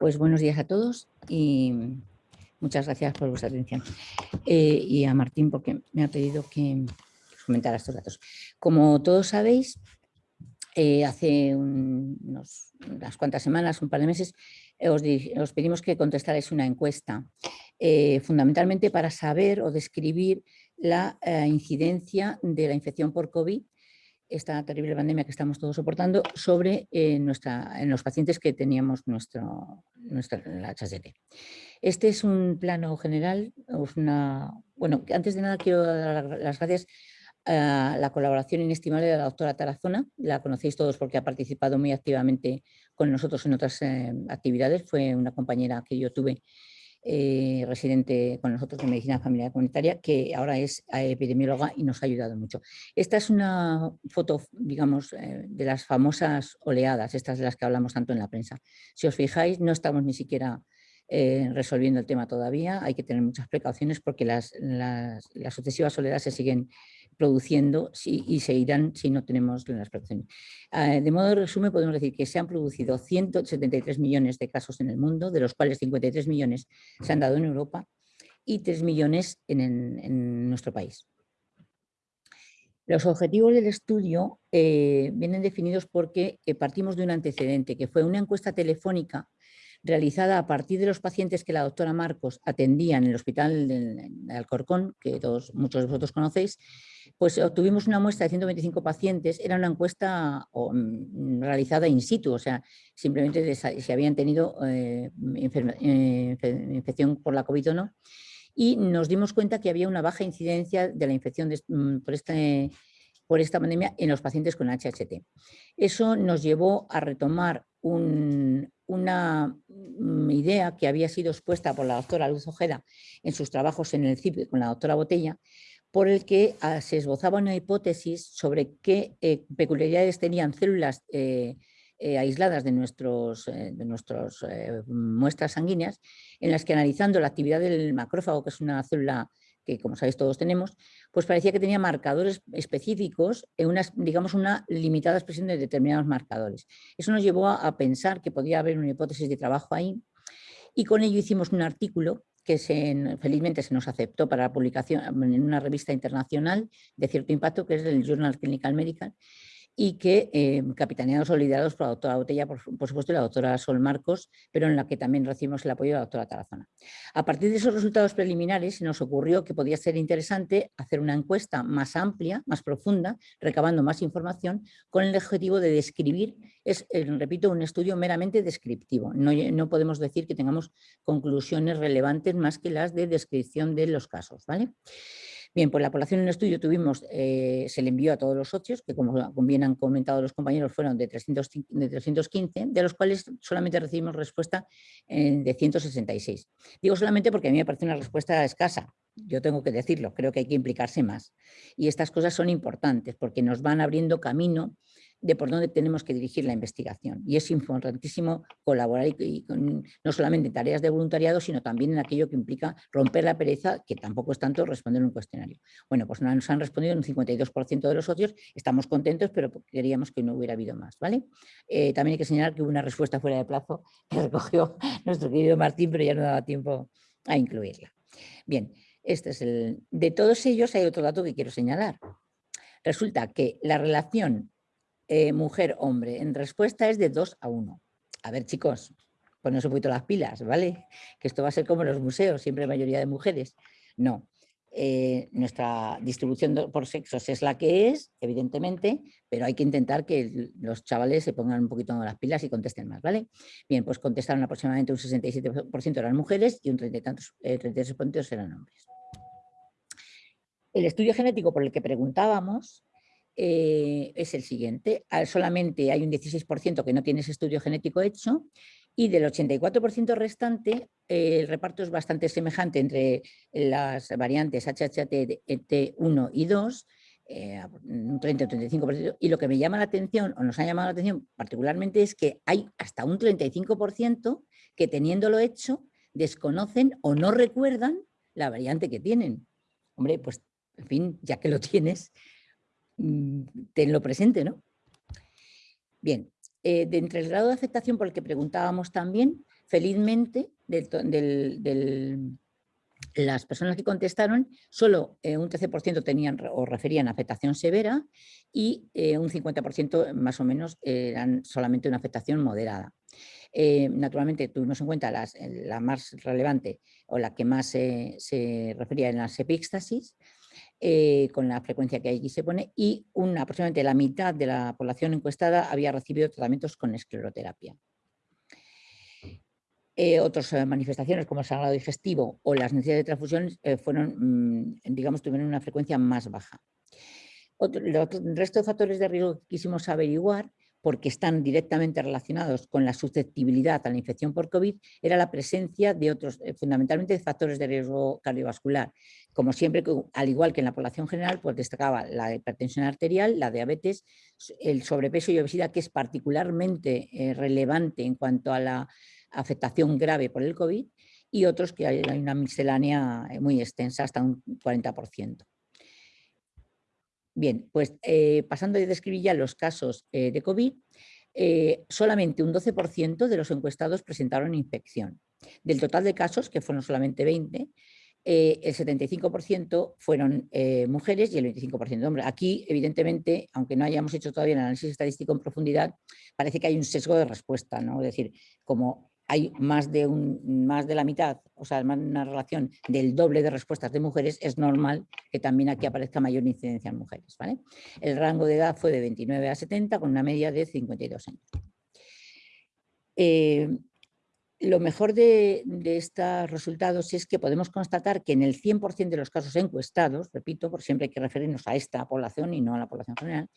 Pues buenos días a todos y muchas gracias por vuestra atención. Eh, y a Martín porque me ha pedido que comentara estos datos. Como todos sabéis, eh, hace unas cuantas semanas, un par de meses, os, pedimos que contestarais una encuesta, eh, fundamentalmente para saber o describir la incidencia de la infección por COVID esta terrible pandemia que estamos todos soportando sobre eh, nuestra, en los pacientes que teníamos nuestro, nuestra, la HST. Este es un plano general, una, bueno, antes de nada quiero dar las gracias a la colaboración inestimable de la doctora Tarazona, la conocéis todos porque ha participado muy activamente con nosotros en otras eh, actividades, fue una compañera que yo tuve eh, residente con nosotros de Medicina Familiar Comunitaria, que ahora es eh, epidemióloga y nos ha ayudado mucho. Esta es una foto, digamos, eh, de las famosas oleadas, estas de las que hablamos tanto en la prensa. Si os fijáis, no estamos ni siquiera resolviendo el tema todavía, hay que tener muchas precauciones porque las, sucesivas oleadas se siguen produciendo y se irán si no tenemos las protecciones. Ah, de modo de resumen podemos decir que se han producido 173 millones de casos en el mundo, de los cuales 53 millones se han dado en Europa y 3 millones en, nuestro país. Los objetivos del estudio eh, vienen definidos porque eh, partimos de un antecedente, que fue una encuesta telefónica realizada a partir de los pacientes que la doctora Marcos atendía en el hospital de, Alcorcón, que todos, muchos de vosotros conocéis, pues obtuvimos una muestra de 125 pacientes, era una encuesta mm, realizada in situ, o sea, simplemente si habían tenido eh, eh, infección por la COVID o no, y nos dimos cuenta que había una baja incidencia de la infección mm, por, este, por esta pandemia en los pacientes con HHT. Eso nos llevó a retomar una mm, idea que había sido expuesta por la doctora Luz Ojeda en sus trabajos en el CIP con la doctora Botella, por el que ah, se esbozaba una hipótesis sobre qué eh, peculiaridades tenían células eh, eh, aisladas de, nuestras muestras sanguíneas, en las que analizando la actividad del macrófago, que es una célula que como sabéis todos tenemos, pues parecía que tenía marcadores específicos en una, digamos, una limitada expresión de determinados marcadores. Eso nos llevó a, pensar que podía haber una hipótesis de trabajo ahí y con ello hicimos un artículo que felizmente se nos aceptó para la publicación en una revista internacional de cierto impacto, que es el Journal Clinical Medical, y que eh, capitaneados o liderados por la doctora Botella, por, supuesto, y la doctora Sol Marcos, pero en la que también recibimos el apoyo de la doctora Tarazona. A partir de esos resultados preliminares se nos ocurrió que podía ser interesante hacer una encuesta más amplia, más profunda, recabando más información, con el objetivo de describir, es, eh, repito, un estudio meramente descriptivo. No, no podemos decir que tengamos conclusiones relevantes más que las de descripción de los casos. ¿vale? Bien, pues la población en estudio tuvimos, eh, se le envió a todos los socios, que como bien han comentado los compañeros, fueron de, 315, de los cuales solamente recibimos respuesta de 166. Digo solamente porque a mí me parece una respuesta escasa, yo tengo que decirlo, creo que hay que implicarse más. Y estas cosas son importantes porque nos van abriendo camino de por dónde tenemos que dirigir la investigación. Y es importantísimo colaborar y, no solamente en tareas de voluntariado, sino también en aquello que implica romper la pereza, que tampoco es tanto responder un cuestionario. Bueno, pues nos han respondido un 52% de los socios, estamos contentos, pero queríamos que no hubiera habido más. ¿vale? Eh, también hay que señalar que hubo una respuesta fuera de plazo [LAUGHS] que recogió nuestro querido Martín, pero ya no daba tiempo a incluirla. Bien, este es el... de todos ellos hay otro dato que quiero señalar. Resulta que la relación eh, mujer-hombre. En respuesta es de 2 a 1. A ver, chicos, poneros un poquito las pilas, ¿vale? Que esto va a ser como en los museos, siempre mayoría de mujeres. No. Eh, nuestra distribución por sexos es la que es, evidentemente, pero hay que intentar que los chavales se pongan un poquito las pilas y contesten más, ¿vale? Bien, pues contestaron aproximadamente un 67% eran mujeres y un 30 y tantos, eh, 33% eran hombres. El estudio genético por el que preguntábamos eh, es el siguiente. Solamente hay un 16% que no tiene ese estudio genético hecho y del 84% restante el reparto es bastante semejante entre las variantes HHT1 y 2, eh, un 30 o 35%, y lo que me llama la atención, o nos ha llamado la atención particularmente, es que hay hasta un 35% que teniéndolo hecho desconocen o no recuerdan la variante que tienen. Hombre, pues en fin, ya que lo tienes, tenlo presente, ¿no? Bien, eh, de entre el grado de aceptación por el que preguntábamos también, felizmente, las personas que contestaron, solo eh, un 13% tenían o referían a afectación severa y eh, un 50% más o menos eran solamente una afectación moderada. naturalmente tuvimos en cuenta la más relevante o la que más se refería en las epíxtasis, eh, con la frecuencia que aquí se pone, y aproximadamente la mitad de la población encuestada había recibido tratamientos con escleroterapia. Eh, otras eh, manifestaciones como el sangrado digestivo o las necesidades de transfusión fueron, mm, digamos, tuvieron una frecuencia más baja. el resto de factores de riesgo que quisimos averiguar porque están directamente relacionados con la susceptibilidad a la infección por COVID, era la presencia de otros, eh, fundamentalmente de factores de riesgo cardiovascular. Como siempre, al igual que en la población general, pues destacaba la hipertensión arterial, la diabetes, el sobrepeso y obesidad, que es particularmente eh, relevante en cuanto a la afectación grave por el COVID, y otros que hay una miscelánea eh, muy extensa, hasta un 40%. Bien, pues eh, pasando a describir ya los casos eh, de COVID, eh, solamente un 12% de los encuestados presentaron infección. Del total de casos, que fueron solamente 20, el 75% fueron mujeres y el 25% hombres. Aquí, evidentemente, aunque no hayamos hecho todavía el análisis estadístico en profundidad, parece que hay un sesgo de respuesta, ¿no? Es decir, como hay más de, un, más de la mitad, o sea, una relación del doble de respuestas de mujeres, es normal que también aquí aparezca mayor incidencia en mujeres. ¿vale? El rango de edad fue de 29 a 70 con una media de 52 años. Eh, lo mejor de, de, estos resultados es que podemos constatar que en el 100% de los casos encuestados, repito, por siempre hay que referirnos a esta población y no a la población general,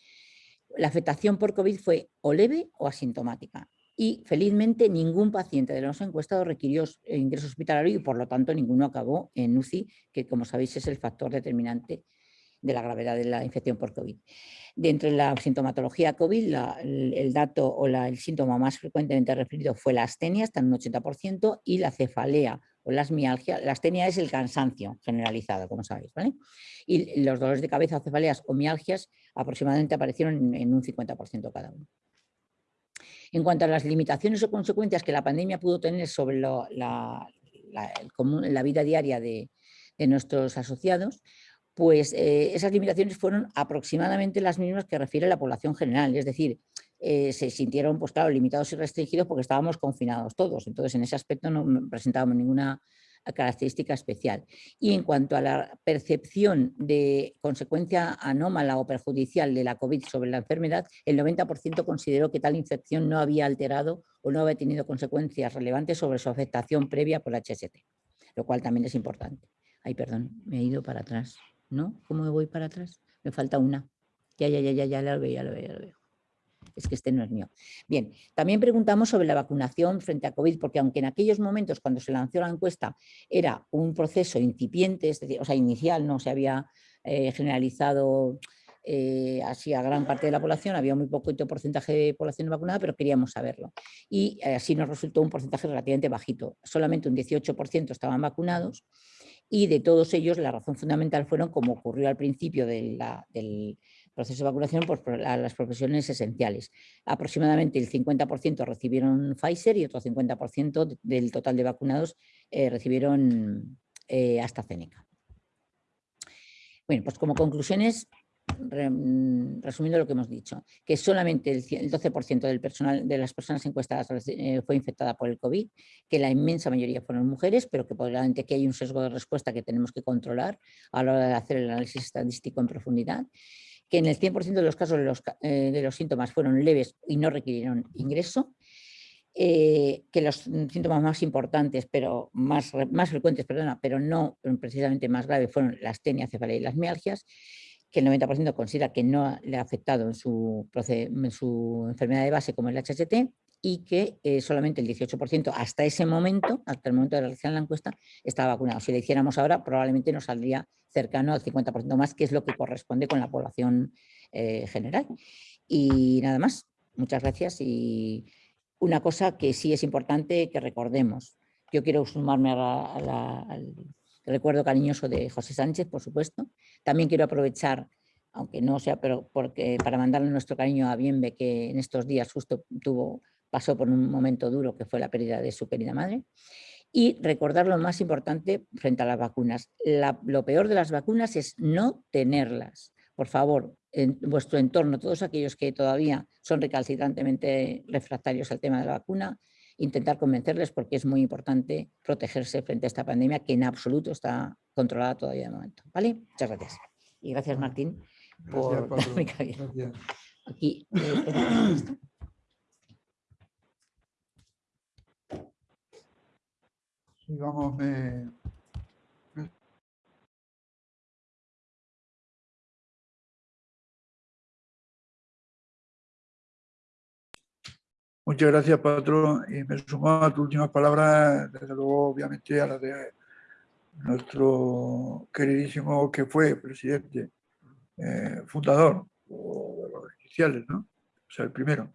la afectación por COVID fue o leve o asintomática y felizmente ningún paciente de los encuestados requirió eh, ingreso hospitalario y por lo tanto ninguno acabó en UCI, que como sabéis es el factor determinante de la gravedad de la infección por COVID. Dentro de la sintomatología COVID, el, dato o el síntoma más frecuentemente referido fue la astenia, hasta en un 80%, y la cefalea o las mialgias. La astenia es el cansancio generalizado, como sabéis. ¿vale? Y los dolores de cabeza, cefaleas o mialgias aproximadamente aparecieron en un 50% cada uno. En cuanto a las limitaciones o consecuencias que la pandemia pudo tener sobre la, vida diaria de, nuestros asociados, pues eh, esas limitaciones fueron aproximadamente las mismas que refiere la población general, es decir, eh, se sintieron, pues claro, limitados y restringidos porque estábamos confinados todos, entonces en ese aspecto no presentábamos ninguna característica especial. Y en cuanto a la percepción de consecuencia anómala o perjudicial de la COVID sobre la enfermedad, el 90% consideró que tal infección no había alterado o no había tenido consecuencias relevantes sobre su afectación previa por HST, lo cual también es importante. Ay, perdón, me he ido para atrás. ¿No? ¿Cómo me voy para atrás? Me falta una. Ya, ya, ya, ya, ya lo veo, ya lo veo, ya lo veo es que este no es mío. Bien, también preguntamos sobre la vacunación frente a COVID, porque aunque en aquellos momentos cuando se lanzó la encuesta era un proceso incipiente, es decir, o sea, inicial, no se había eh, generalizado eh, así a gran parte de la población, había muy poquito porcentaje de población vacunada, pero queríamos saberlo. Y eh, así nos resultó un porcentaje relativamente bajito, solamente un 18% estaban vacunados y de todos ellos la razón fundamental fueron, como ocurrió al principio del proceso de vacunación, pues, las profesiones esenciales. Aproximadamente el 50% recibieron Pfizer y otro 50% del total de vacunados eh, recibieron eh, AstraZeneca. Bueno, pues como conclusiones, resumiendo lo que hemos dicho, que solamente el 12% del personal, de las personas encuestadas eh, fue infectada por el COVID, que la inmensa mayoría fueron mujeres, pero que probablemente que hay un sesgo de respuesta que tenemos que controlar a la hora de hacer el análisis estadístico en profundidad, que en el 100% de los casos eh, de los, síntomas fueron leves y no requirieron ingreso, eh, que los síntomas más importantes, pero más, más frecuentes, perdona, pero no precisamente más graves, fueron la astenia, cefalea y las mialgias, que el 90% considera que no le ha afectado en su, en su, enfermedad de base como el HST y que eh, solamente el 18% hasta ese momento, hasta el momento de realizar la encuesta, estaba vacunado. Si lo hiciéramos ahora, probablemente nos saldría cercano al 50% más, que es lo que corresponde con la población eh, general. Y nada más, muchas gracias. Y una cosa que sí es importante que recordemos. Yo quiero sumarme al recuerdo cariñoso de José Sánchez, por supuesto. También quiero aprovechar, aunque no sea, pero porque para mandarle nuestro cariño a Bienve, que en estos días justo tuvo, pasó por un momento duro, que fue la pérdida de su querida madre. Y recordar lo más importante frente a las vacunas. lo peor de las vacunas es no tenerlas. Por favor, en vuestro entorno, todos aquellos que todavía son recalcitrantemente refractarios al tema de la vacuna, intentar convencerles porque es muy importante protegerse frente a esta pandemia que en absoluto está controlada todavía de momento. ¿Vale? Muchas gracias. Y gracias Martín por [LAUGHS] Aquí, eh, me, Muchas gracias, patrón. Y me sumo a tus últimas palabras, desde luego, obviamente, a las de nuestro queridísimo que fue presidente, eh, fundador, o de los iniciales, ¿no? O sea, el primero,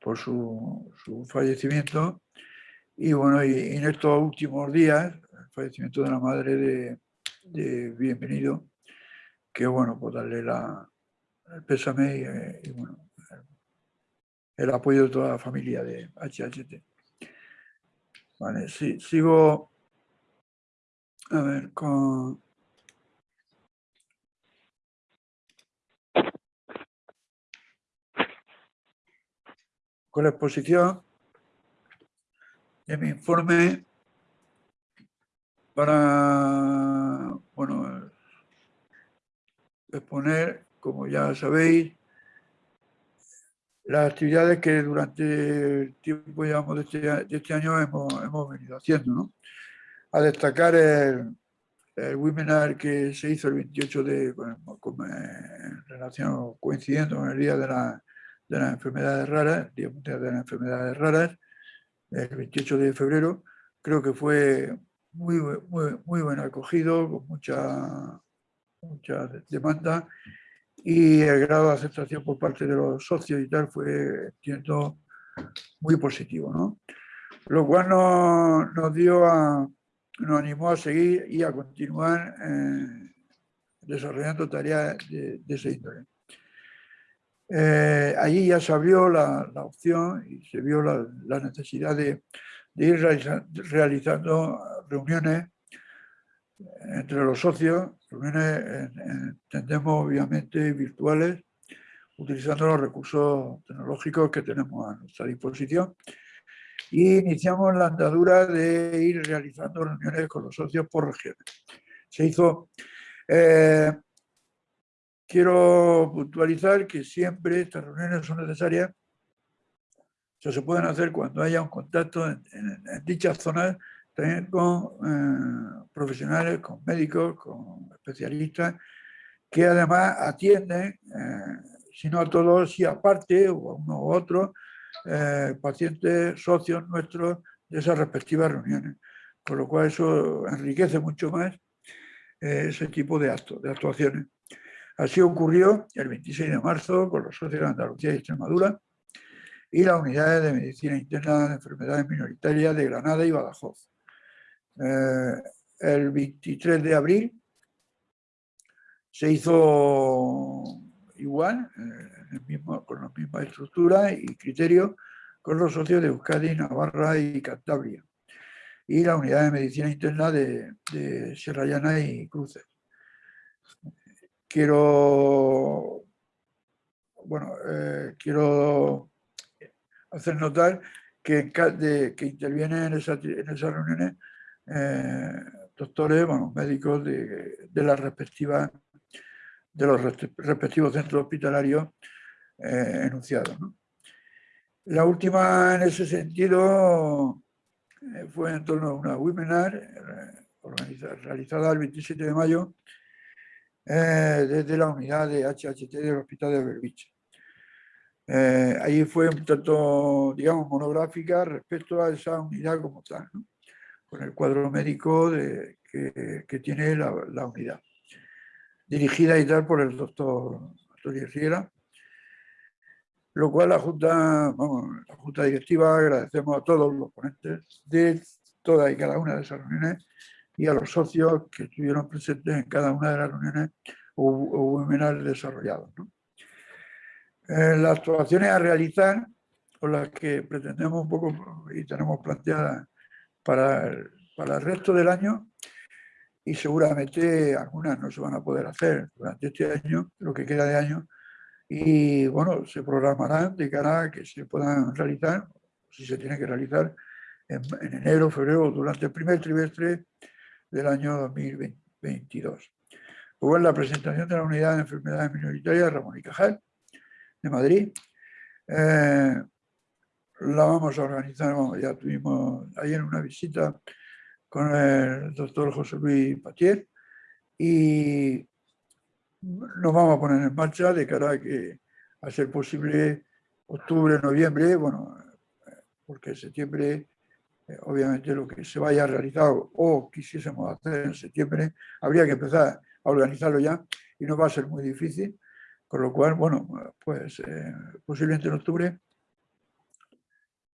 por su, fallecimiento. Y bueno, y, en estos últimos días, el fallecimiento de la madre de, Bienvenido, que bueno, pues darle la, el pésame y, y bueno, el apoyo de toda la familia de HHT. Vale, sí, sigo a ver con... con la exposición de mi informe para, bueno, exponer, como ya sabéis, las actividades que durante el tiempo llevamos de este, este año hemos, venido haciendo. ¿no? A destacar el, webinar que se hizo el 28 de, en relación, coincidiendo con el Día de, la, de las Enfermedades Raras, el Día Mundial de las Enfermedades Raras, el 28 de febrero, creo que fue muy, muy, muy buen acogido, con mucha, mucha demanda y el grado de aceptación por parte de los socios y tal fue, entiendo, muy positivo, ¿no? Lo cual nos, dio a, nos animó a seguir y a continuar eh, desarrollando tareas de, ese índole. Eh, allí ya se abrió la, opción y se vio la, necesidad de, ir realizando reuniones entre los socios reuniones en- en- entendemos obviamente virtuales, utilizando los recursos tecnológicos que tenemos a nuestra disposición. Y iniciamos la andadura de ir realizando reuniones con los socios por regiones. Se hizo... eh, quiero puntualizar que siempre estas reuniones son necesarias o sea, se pueden hacer cuando haya un contacto en, en- dichas zonas también con eh, profesionales, con médicos, con especialistas, que además atienden, eh, si no a todos, si aparte, o a uno u otro, eh, pacientes, socios nuestros de esas respectivas reuniones. Con lo cual eso enriquece mucho más eh, ese tipo de actos, de actuaciones. Así ocurrió el 26 de marzo con los socios de Andalucía y Extremadura, y las unidades de medicina interna de enfermedades minoritarias de Granada y Badajoz. Eh, el 23 de abril se hizo igual, eh, mismo- con la misma estructura y criterios, con los socios de Euskadi, Navarra y Cantabria, y la unidad de medicina interna de, de Sierra Llana y Cruces. Quiero, bueno, eh, quiero hacer notar que, de- que intervienen en, esa- en esas reuniones eh, doctores, bueno, médicos de, de las respectivas de los respe- respectivos centros hospitalarios eh, enunciados. La última en ese sentido fue en torno a una webinar realizada el 27 de mayo eh, desde la unidad de HHT del Hospital de Belviche. Eh, ahí fue un tanto, digamos, monográfica respecto a esa unidad como tal, ¿no? con el cuadro médico de- que, que tiene la, la unidad, dirigida y tal por el doctor Antonio Riera, lo cual la Junta, la Junta Directiva agradecemos a todos los ponentes de todas y cada una de esas reuniones y a los socios que estuvieron presentes en cada una de las reuniones o, o webinars desarrollados. ¿no? Eh, las actuaciones a realizar, o las que pretendemos un poco y tenemos planteadas para el, para el resto del año, y seguramente algunas no se van a poder hacer durante este año, lo que queda de año, y bueno, se programarán de cara a que se puedan realizar, si se tiene que realizar, en, en enero, febrero, durante el primer trimestre del año 2022. Luego en la presentación de la unidad de enfermedades minoritarias Ramón y Cajal, de Madrid. Eh, la vamos a organizar, vamos, ya tuvimos ayer una visita con el doctor José Luis Patier y nos vamos a poner en marcha de cara a que, a ser posible, octubre, noviembre, bueno, porque septiembre, obviamente lo que se vaya realizado o quisiésemos hacer en septiembre, habría que empezar a organizarlo ya y no va a ser muy difícil, con lo cual, bueno, pues eh, posiblemente en octubre,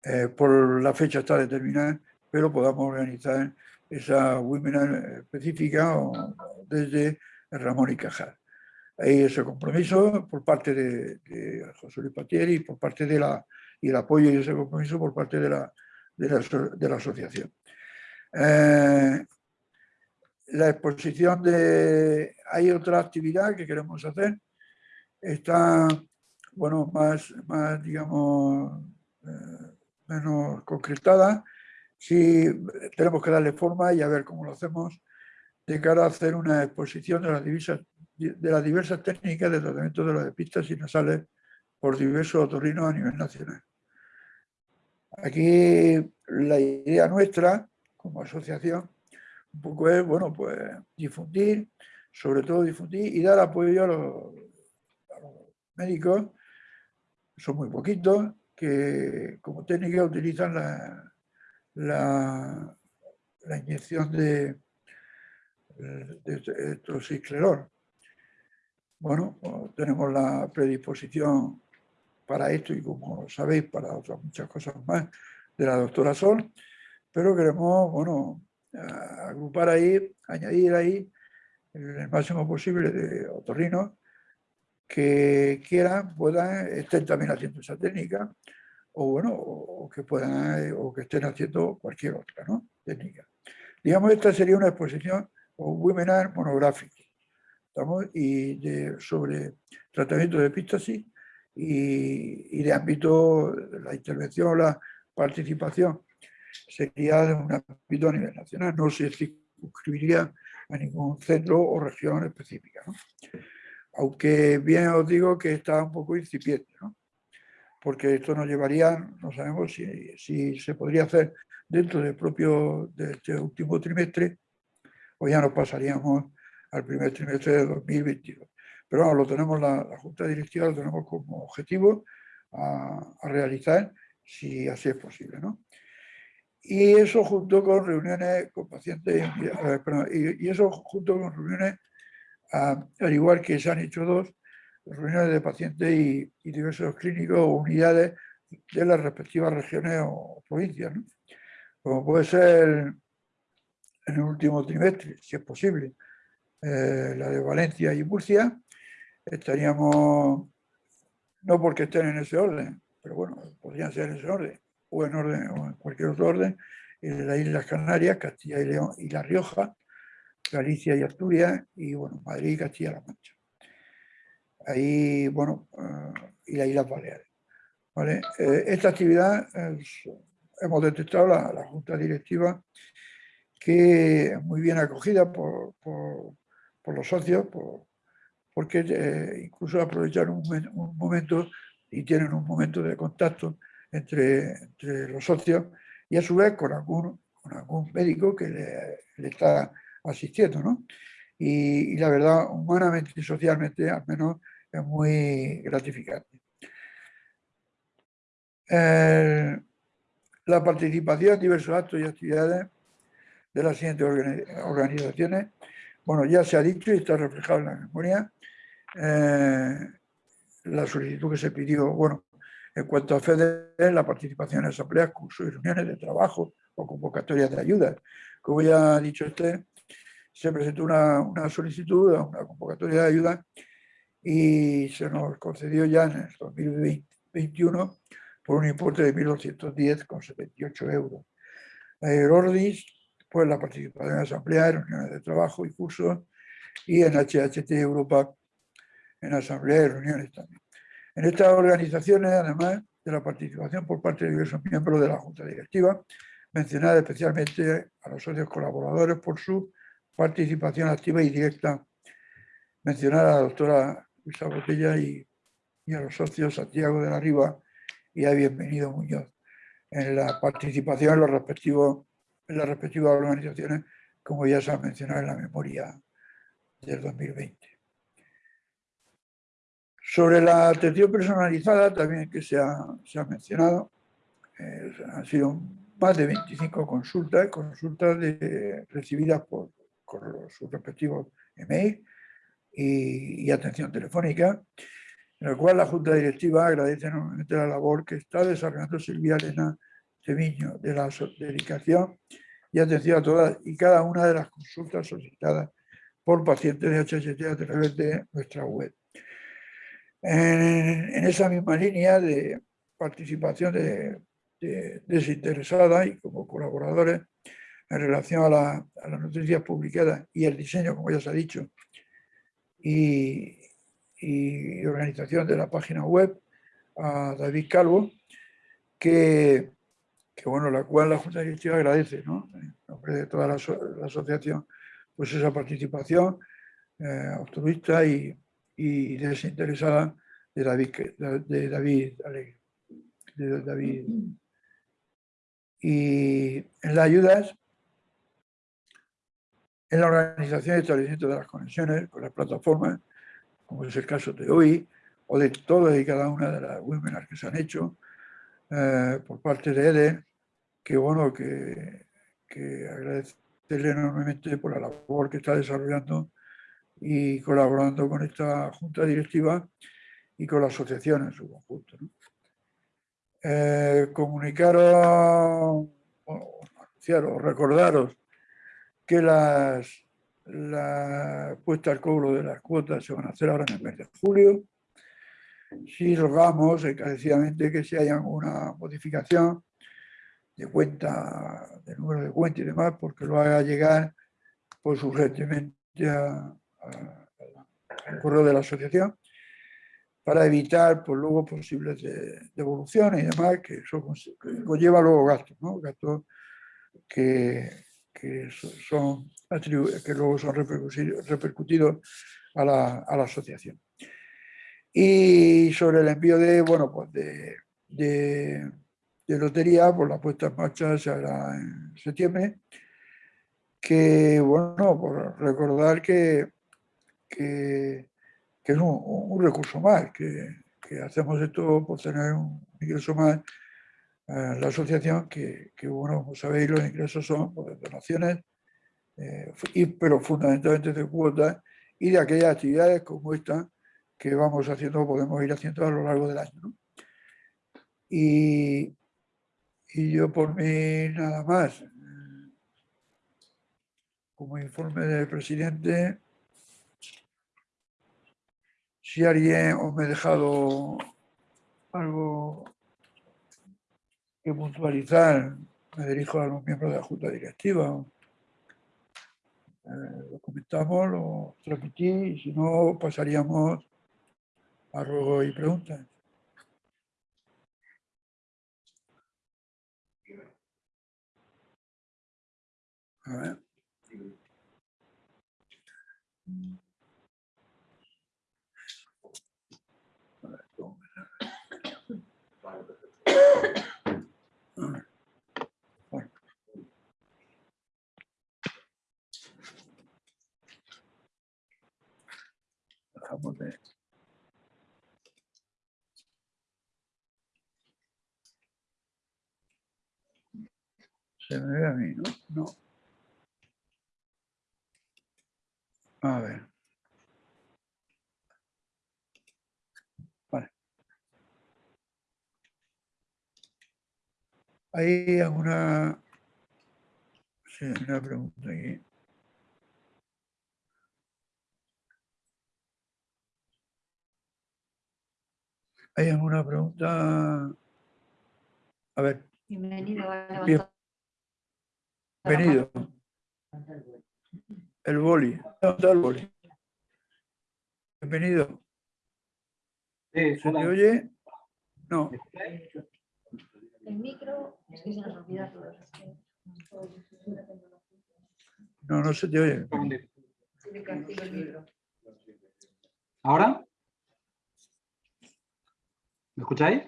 eh, por la fecha está determinada, pero podamos organizar esa webinar específica o desde Ramón y Cajal. Hay ese compromiso por parte de, José Luis Patieri por parte de la y el apoyo y ese compromiso por parte de la, de la, asociación. Eh, la exposición de... Hay otra actividad que queremos hacer. Está, bueno, más, más digamos, eh, menos concretada. Sí, tenemos que darle forma y a ver cómo lo hacemos de cara a hacer una exposición de las diversas, de las diversas técnicas de tratamiento de las pistas y nasales por diversos otorrinos a nivel nacional. Aquí la idea nuestra, como asociación, un poco es, bueno, pues difundir, sobre todo difundir y dar apoyo a los, médicos, son muy poquitos, que como técnica utilizan la, la, inyección de, de. Bueno, pues tenemos la predisposición para esto y como sabéis para otras muchas cosas más de la doctora Sol, pero queremos, bueno, agrupar ahí, añadir ahí el máximo posible de otorrinos que quieran, puedan, estén también haciendo esa técnica, o bueno, o que puedan, o que estén haciendo cualquier otra ¿no? técnica. Digamos, esta sería una exposición o un webinar monográfico. estamos, y de, sobre tratamiento de epístasis y, de ámbito, la intervención, la participación sería de un ámbito a nivel nacional, no se circunscribiría a ningún centro o región específica. Aunque bien os digo que está un poco incipiente, ¿no? porque esto nos llevaría, no sabemos si, si se podría hacer dentro del propio de este último trimestre o ya nos pasaríamos al primer trimestre de 2022. Pero vamos, lo tenemos, la, la Junta Directiva lo tenemos como objetivo a, realizar si así es posible. ¿no? Y eso junto con reuniones con pacientes, perdón, y, eso junto con reuniones, a, al igual que se han hecho dos, reuniones de pacientes y, diversos clínicos o unidades de las respectivas regiones o provincias. Como puede ser en el último trimestre, si es posible, eh, la de Valencia y Murcia, estaríamos, no porque estén en ese orden, pero bueno, podrían ser en ese orden, o en orden, o en cualquier otro orden, en las Islas Canarias, Castilla y León y La Rioja, Galicia y Asturias, y bueno, Madrid y Castilla-La Mancha. Ahí, bueno, uh, y las Islas Baleares. ¿vale? Eh, esta actividad es, hemos detectado la, la Junta Directiva que es muy bien acogida por, por, por los socios, por, porque eh, incluso aprovechar un, momento y tienen un momento de contacto entre, los socios y a su vez con algún, con algún médico que le, está asistiendo. ¿no? Y, la verdad, humanamente y socialmente, al menos, es muy gratificante. La participación en diversos actos y actividades de las siguientes organizaciones. Bueno, ya se ha dicho y está reflejado en la memoria eh, la solicitud que se pidió, bueno, en cuanto a FEDER, la participación en asambleas, cursos y reuniones de trabajo o convocatorias de ayuda. Como ya ha dicho usted, se presentó una, una solicitud, una convocatoria de ayuda y se nos concedió ya en el 2021 por un importe de 1.210,78 euros. El Pues la participación en asambleas, reuniones de trabajo y cursos, y en HHT Europa en asambleas y reuniones también. En estas organizaciones, además de la participación por parte de diversos miembros de la Junta Directiva, mencionar especialmente a los socios colaboradores por su participación activa y directa, mencionar a la doctora Luisa Botella y, y a los socios Santiago de la Riva y a Bienvenido Muñoz en la participación en los respectivos en las respectivas organizaciones, como ya se ha mencionado en la memoria del 2020. Sobre la atención personalizada, también que se ha, se ha mencionado, eh, han sido más de 25 consultas, consultas de, recibidas por, por sus respectivos email y, y, atención telefónica, en la cual la Junta Directiva agradece enormemente la labor que está desarrollando Silvia Elena Temiño, de la dedicación y atención a todas y cada una de las consultas solicitadas por pacientes de HHT a través de nuestra web. En, en esa misma línea de participación de, de, desinteresada y como colaboradores en relación a, la, a, las noticias publicadas y el diseño, como ya se ha dicho, y, y organización de la página web, a David Calvo, que que bueno, la cual la Junta Directiva agradece, ¿no? De toda la, la asociación, pues esa participación eh, y, y, desinteresada de David, de David Alegre, de David. Y en las ayudas, en la organización y establecimiento de las conexiones con las plataformas, como es el caso de hoy, o de todas y cada una de las webinars que se han hecho, eh, por parte de EDE, que bueno, que, agradecerle enormemente por la labor que está desarrollando y colaborando con esta junta directiva y con la asociación en su conjunto. ¿no? Eh, comunicaros, bueno, anunciaros, recordaros que las, la puesta al cobro de las cuotas se van a hacer ahora en el mes de julio si rogamos encarecidamente que si hay alguna modificación de cuenta, de número de cuenta y demás, porque lo haga llegar pues urgentemente a, a, el correo de la asociación para evitar pues, luego posibles de- devoluciones y demás, que eso que conlleva luego gastos, ¿no? gastos que, que so- son que luego son repercutidos a la, a la asociación. Y sobre el envío de, bueno, pues de, de, lotería, pues la puesta en marcha se hará en septiembre, que, bueno, por recordar que, que, es un, recurso más, que, que hacemos esto por tener un ingreso más a la asociación, que, bueno, como sabéis, los ingresos son pues, donaciones, eh, y- pero fundamentalmente de cuotas y de aquellas actividades como esta que vamos haciendo, podemos ir haciendo a lo largo del año. Y, y yo por mí nada más. Como informe del presidente, si alguien os me he dejado algo que puntualizar, me dirijo a los miembros de la Junta Directiva. Eh, lo comentamos, lo transmití y si no pasaríamos a ruego y preguntas. A ver. A ver, ¿cómo me A ver. Bueno. Dejamos de... Se me ve a mí, ¿no? No. A ver. Vale. Hay alguna... Sí, una pregunta aquí. ¿Hay alguna pregunta? A ver, Bienvenido. ha levantado Bien. la mano. venido. El boli. ¿Dónde está el boli? Bienvenido. ¿Se te oye? No. El micro, es que se nos olvida que- No, no se te oye. ¿Ahora? ¿Me escucháis?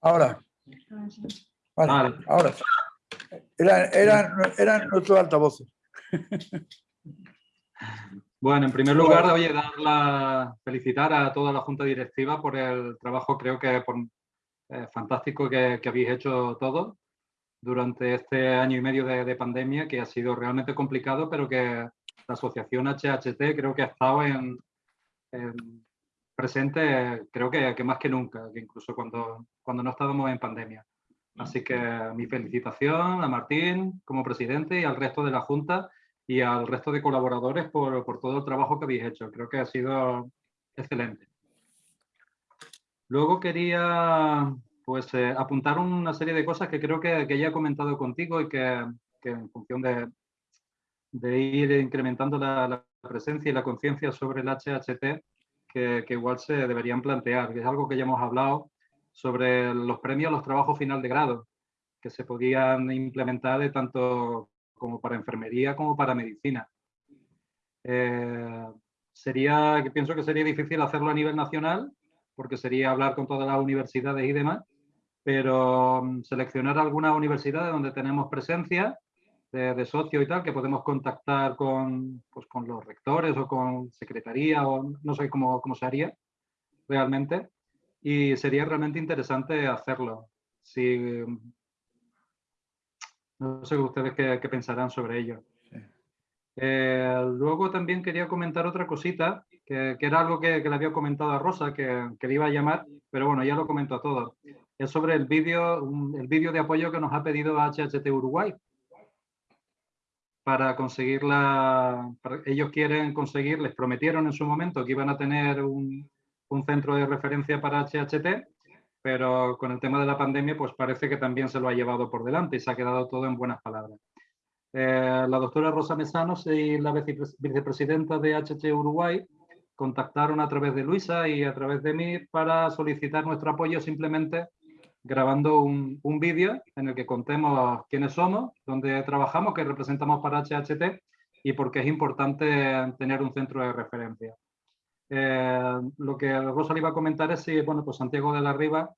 Ahora. Ah, sí. Vale, Vale. ahora. Eran, eran, eran nuestros altavoces. Bueno, en primer lugar, oye, dar la, felicitar a toda la Junta Directiva por el trabajo, creo que por, eh, fantástico que, que habéis hecho todos durante este año y medio de, de pandemia, que ha sido realmente complicado, pero que la asociación HHT creo que ha estado en, en presente, creo que, que más que nunca, que incluso cuando, cuando no estábamos en pandemia. Así que mi felicitación a Martín como presidente y al resto de la Junta y al resto de colaboradores por, todo el trabajo que habéis hecho. Creo que ha sido excelente. Luego quería pues, eh, apuntar una serie de cosas que creo que, ya he comentado contigo y que, en función de, ir incrementando la, presencia y la conciencia sobre el HHT, que, igual se deberían plantear. Es algo que ya hemos hablado sobre los premios a los trabajos final de grado, que se podían implementar de tanto como para enfermería como para medicina. Eh, sería, que pienso que sería difícil hacerlo a nivel nacional, porque sería hablar con todas las universidades y demás, pero mm, seleccionar algunas universidades donde tenemos presencia de, de socio y tal, que podemos contactar con, pues, con los rectores o con secretaría o no sé cómo, cómo se haría realmente. Y sería realmente interesante hacerlo. Si, no sé ustedes qué, qué pensarán sobre ello. Sí. Eh, luego también quería comentar otra cosita, que, que era algo que, que le había comentado a Rosa, que, que le iba a llamar, pero bueno, ya lo comento a todos. Es sobre el vídeo el vídeo de apoyo que nos ha pedido HHT Uruguay. Para conseguir la... para- ellos quieren conseguir, les prometieron en su momento que iban a tener un, un centro de referencia para HHT, pero con el tema de la pandemia, pues parece que también se lo ha llevado por delante y se ha quedado todo en buenas palabras. Eh, la doctora Rosa Mesanos y la vicepres- vicepresidenta de HT Uruguay contactaron a través de Luisa y a través de mí para solicitar nuestro apoyo simplemente grabando un, un vídeo en el que contemos quiénes somos, dónde trabajamos, qué representamos para HHT y por qué es importante tener un centro de referencia. Eh, lo que Rosa le iba a comentar es si, bueno, pues Santiago de la Riva,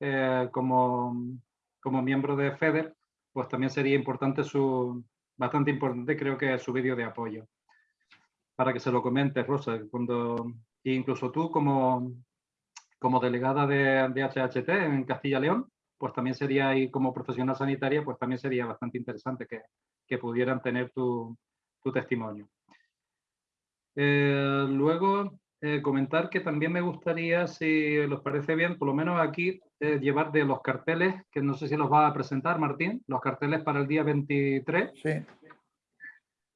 eh, como, como miembro de FEDER, pues también sería importante su, bastante importante creo que su vídeo de apoyo. Para que se lo comentes, Rosa, cuando, incluso tú como, como delegada de, de HHT en Castilla León, pues también sería, y como profesional sanitaria, pues también sería bastante interesante que, que pudieran tener tu, tu testimonio. Eh, luego, eh, comentar que también me gustaría, si os parece bien, por lo menos aquí, eh, llevar de los carteles, que no sé si los va a presentar Martín, los carteles para el día 23. Sí.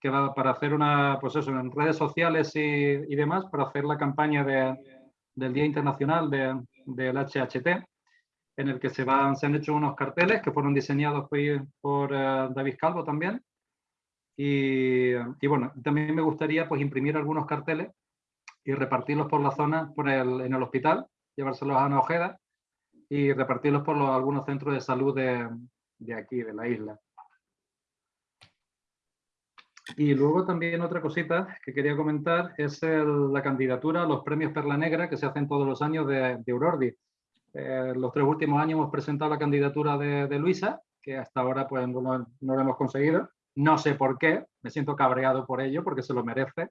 Que va para hacer una, pues eso, en redes sociales y, y demás, para hacer la campaña de, del Día Internacional de, del HHT, en el que se, van, se han hecho unos carteles que fueron diseñados por, por David Calvo también. Y, y, bueno, también me gustaría pues imprimir algunos carteles y repartirlos por la zona, por en el hospital, llevárselos a una ojeda y repartirlos por algunos centros de salud de, aquí, de la isla. Y luego también otra cosita que quería comentar es la candidatura a los premios Perla Negra que se hacen todos los años de, de Urordi. Eh, los tres últimos años hemos presentado la candidatura de, Luisa, que hasta ahora pues no, no hemos conseguido. No sé por qué, me siento cabreado por ello porque se lo merece.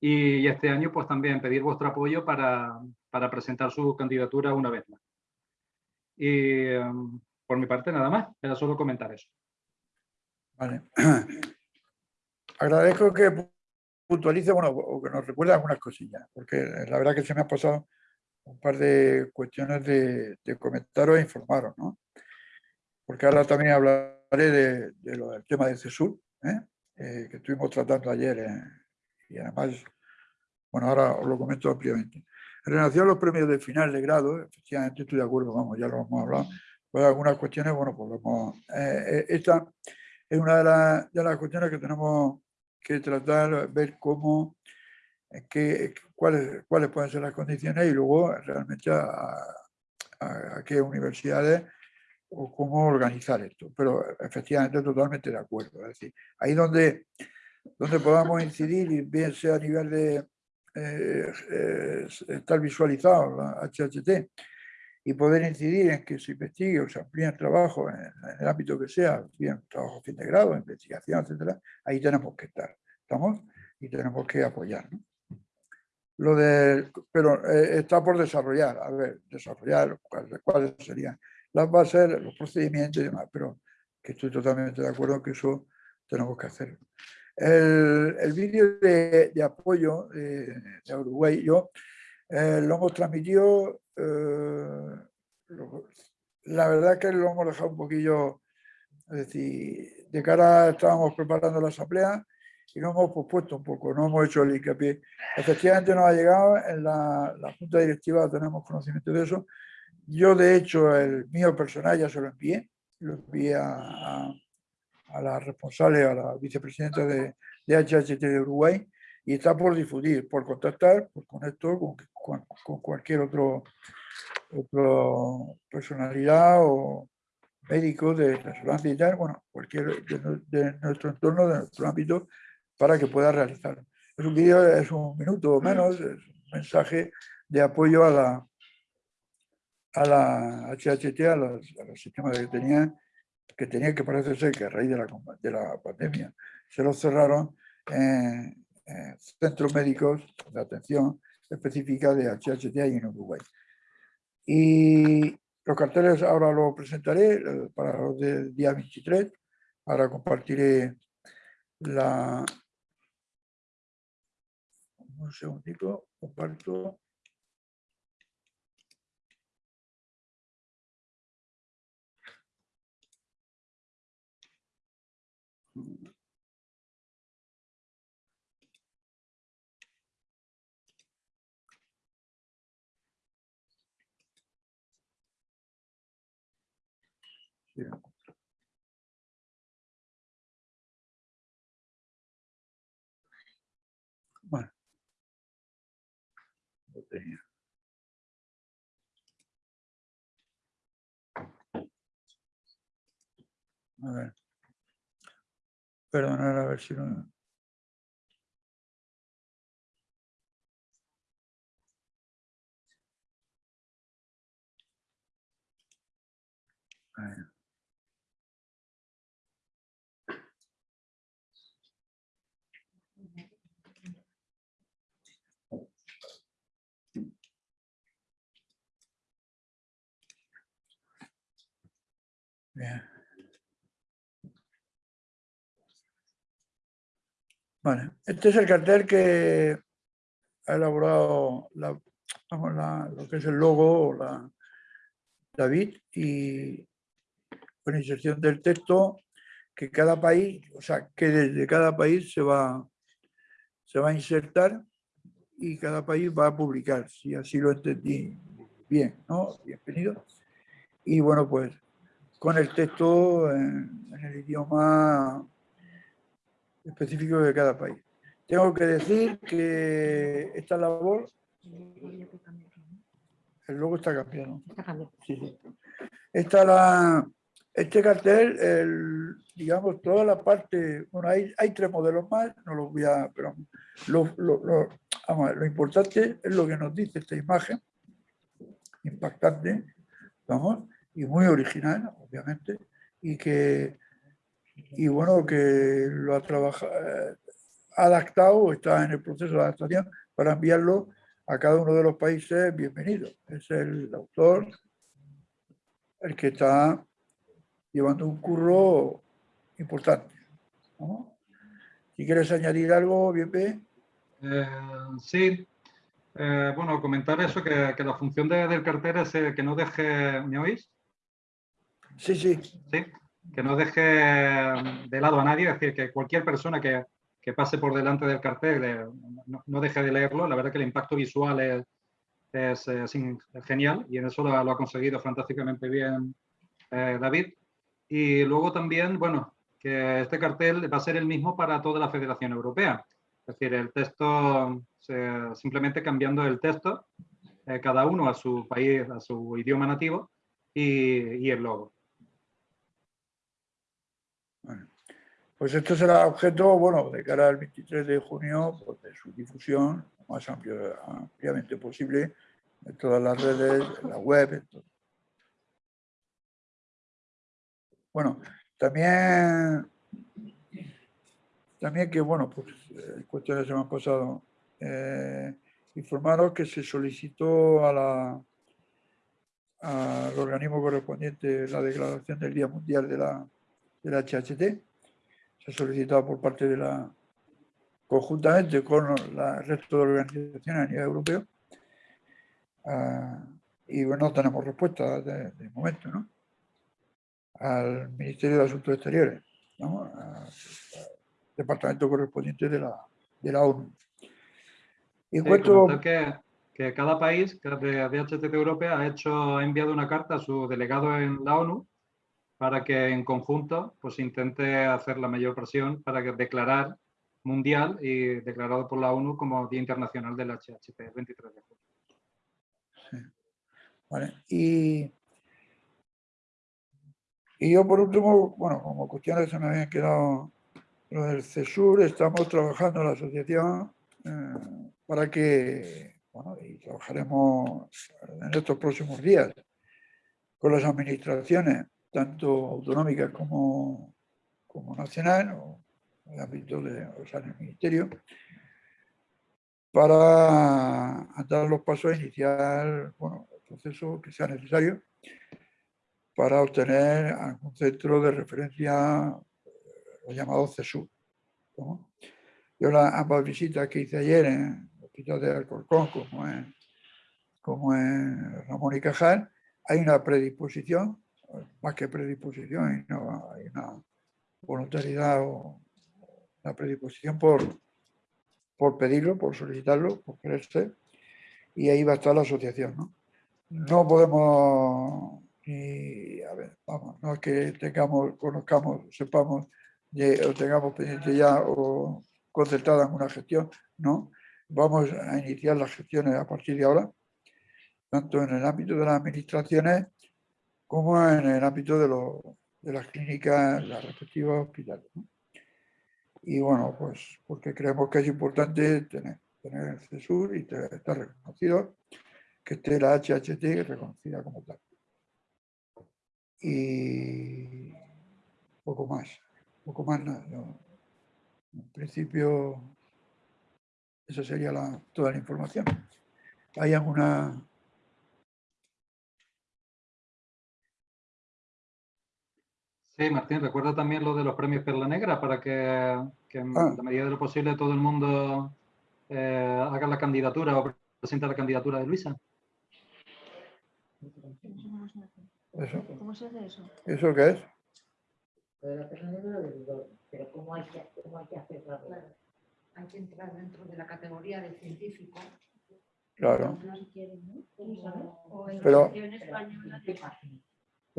Y este año pues también pedir vuestro apoyo para, para presentar su candidatura una vez más. Y um, por mi parte nada más, era solo comentar eso. Vale. [CLEARS THROAT] Agradezco que puntualice, bueno, o que nos recuerde algunas cosillas, porque la verdad que se me han pasado un par de cuestiones de, de comentaros e informaros, ¿no? Porque ahora también hablaré de, de lo del tema de CESUR, ¿eh? Eh, que estuvimos tratando ayer eh, y además, bueno, ahora os lo comento ampliamente. En relación a los premios de final de grado, efectivamente estoy de acuerdo, vamos, ya lo hemos hablado, pues algunas cuestiones, bueno, pues lo hemos, eh, esta es una de, la, de, las cuestiones que tenemos que tratar, ver cómo, qué, cuáles, cuáles pueden ser las condiciones y luego realmente a, a, a qué universidades o cómo organizar esto. Pero efectivamente totalmente de acuerdo. Es decir, ahí donde donde podamos incidir, bien sea a nivel de eh, eh, estar visualizado la HHT y poder incidir en que se investigue o se amplíe el trabajo en, en el ámbito que sea, bien trabajo fin de grado, investigación, etcétera, ahí tenemos que estar, ¿estamos? Y tenemos que apoyar, ¿no? Lo de, pero eh, está por desarrollar, a ver, desarrollar cuáles, cuáles serían las bases, los procedimientos y demás, pero que estoy totalmente de acuerdo que eso tenemos que hacer. El, el vídeo de, de, apoyo de, de, Uruguay, yo eh, lo hemos transmitido, eh, la verdad que lo hemos dejado un poquillo, es decir, de cara estábamos preparando la asamblea y lo hemos pospuesto un poco, no hemos hecho el hincapié. Efectivamente nos ha llegado, en la, la junta directiva tenemos conocimiento de eso. Yo de hecho el mío personal ya se lo envié, lo envié a a la responsable, a la vicepresidenta de, de HHT de Uruguay, y está por difundir, por contactar pues, con esto, con, con, con, cualquier otro, otro personalidad o médico de resonancia y tal, bueno, cualquier de, de, nuestro entorno, de nuestro ámbito, para que pueda realizar. Es un vídeo, es un minuto o menos, es un mensaje de apoyo a la, a la HHT, a los, a los sistemas que tenían que tenía que parece ser que a raíz de la, de la pandemia se los cerraron en, en centros médicos de atención específica de HHT en Uruguay. Y los carteles ahora los presentaré eh, para los del día 23. Ahora compartiré la... Un segundito, comparto. Yeah. Bueno. tenía. A ver. Perdonar, a ver si no... Ahí. Bien. Vale, este es el cartel que ha elaborado la, lo que es el logo, la, David, y con inserción del texto que cada país, o sea, que desde cada país se va, se va a insertar y cada país va a publicar, si así lo entendí bien, ¿no? Bienvenido. Y bueno, pues con el texto en, en el idioma específico de cada país. Tengo que decir que esta labor, el logo está cambiado. Sí, sí. Esta la, este cartel, el, digamos, toda la parte, bueno, hay, hay tres modelos más, no los voy a, pero lo, lo- lo- vamos a ver, lo importante es lo que nos dice esta imagen, impactante, vamos, y muy original, obviamente, y que, y bueno, que lo ha trabajado, adaptado, está en el proceso de adaptación para enviarlo a cada uno de los países bienvenidos. Es el autor el que está llevando un curro importante. ¿no? Si quieres añadir algo, bien, Eh, sí, Eh, bueno, comentar eso, que, que la función de- del cartel es eh, que no deje, ¿me oís? Sí, sí. Sí, que no deje de lado a nadie, es decir, que cualquier persona que, que pase por delante del cartel eh, no, deje de leerlo. La verdad que el impacto visual es, eh, genial y en eso lo, ha- conseguido fantásticamente bien eh, David. Y luego también, bueno, que este cartel va a ser el mismo para toda la Federación Europea. Es decir, el texto, se- simplemente cambiando el texto, eh, cada uno a su país, a su idioma nativo y el logo. Pues esto será objeto, bueno, de cara al 23 de junio, pues, de su difusión lo más amplio- ampliamente posible en todas las redes, en la web. en. Bueno, también, también que, bueno, pues eh, cuestiones se me han pasado. eh, informaros que se solicitó a la, al organismo correspondiente la declaración del Día Mundial de la, de la HHT se ha solicitado por parte de la, conjuntamente con el resto de organizaciones a nivel europeo, ah, y bueno, no tenemos respuesta de, de momento, ¿no? Al Ministerio de Asuntos Exteriores, ¿no? Al departamento correspondiente de la, de la ONU. Y Sí, comentar que, que cada país que de, de HTT Europea ha hecho, ha enviado una carta a su delegado en la ONU para que en conjunto pues intente hacer la mayor presión para que declarar mundial y declarado por la ONU como Día Internacional del HHT el 23 de junio. ¿vale? Y, y yo por último, bueno, como cuestiones se me habían quedado lo del CESUR, estamos trabajando en la asociación eh, para que, bueno, y trabajaremos en estos próximos días con las administraciones, tanto autonómicas como, como nacional, o en el ámbito de, o sea, en el ministerio, para dar los pasos a iniciar bueno, el proceso que sea necesario para obtener algún centro de referencia, lo llamado CESUR. ¿no? Yo las ambas visitas que hice ayer en el hospital de Alcorcón, como en, como en Ramón y Cajal, hay una predisposición, más que predisposición, hay una, hay una voluntariedad o una predisposición por, por pedirlo, por solicitarlo, por quererse, y ahí va a estar la asociación. No, no podemos, ni, a ver, vamos, no es que tengamos, conozcamos, sepamos, de- o tengamos pendiente ya o concertada en una gestión, no. vamos a iniciar las gestiones a partir de ahora, tanto en el ámbito de las administraciones como en el ámbito de, las clínicas, las respectivas hospitales. Y bueno, pues porque creemos que es importante tener, el CESUR y estar reconocido, que esté la HHT reconocida como tal. Y poco más, poco más nada. En principio, esa sería toda la información. ¿Hay alguna...? Sí, Martín, recuerda también lo de los premios Perla Negra para que, que en Ah. la medida de lo posible todo el mundo eh, haga la candidatura o presente la candidatura de Luisa. Eso, ¿Cómo se hace eso? ¿Eso qué es? Pero ¿cómo hay que, cómo hay que hacerlo? Hay que entrar dentro de la categoría de científico. Claro. O en Pero- española, que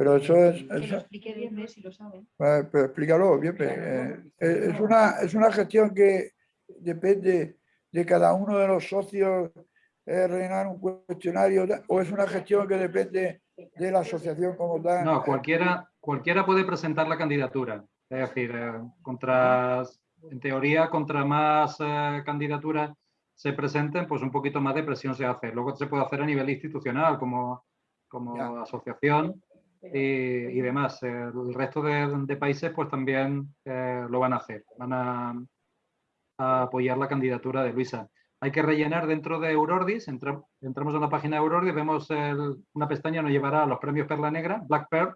Pero eso es... lo eso- explique bien, si lo saben. Eh, pero explícalo bien. eh, eh, es, una, es una gestión que depende de cada uno de los socios eh, rellenar un cuestionario o es una gestión que depende de la asociación como tal. No, cualquiera, cualquiera puede presentar la candidatura. Es decir, eh, contra, en teoría, contra más eh, candidaturas se presenten, pues un poquito más de presión se hace. Luego se puede hacer a nivel institucional, como, como Ya. asociación y, y demás. Eh, El resto de, de países, pues también eh, lo van a hacer. Van a, a apoyar la candidatura de Luisa. Hay que rellenar dentro de Eurordis, entra- entramos en la página de Eurordis, vemos el- una pestaña, nos llevará a los premios Perla Negra, Black Pearl,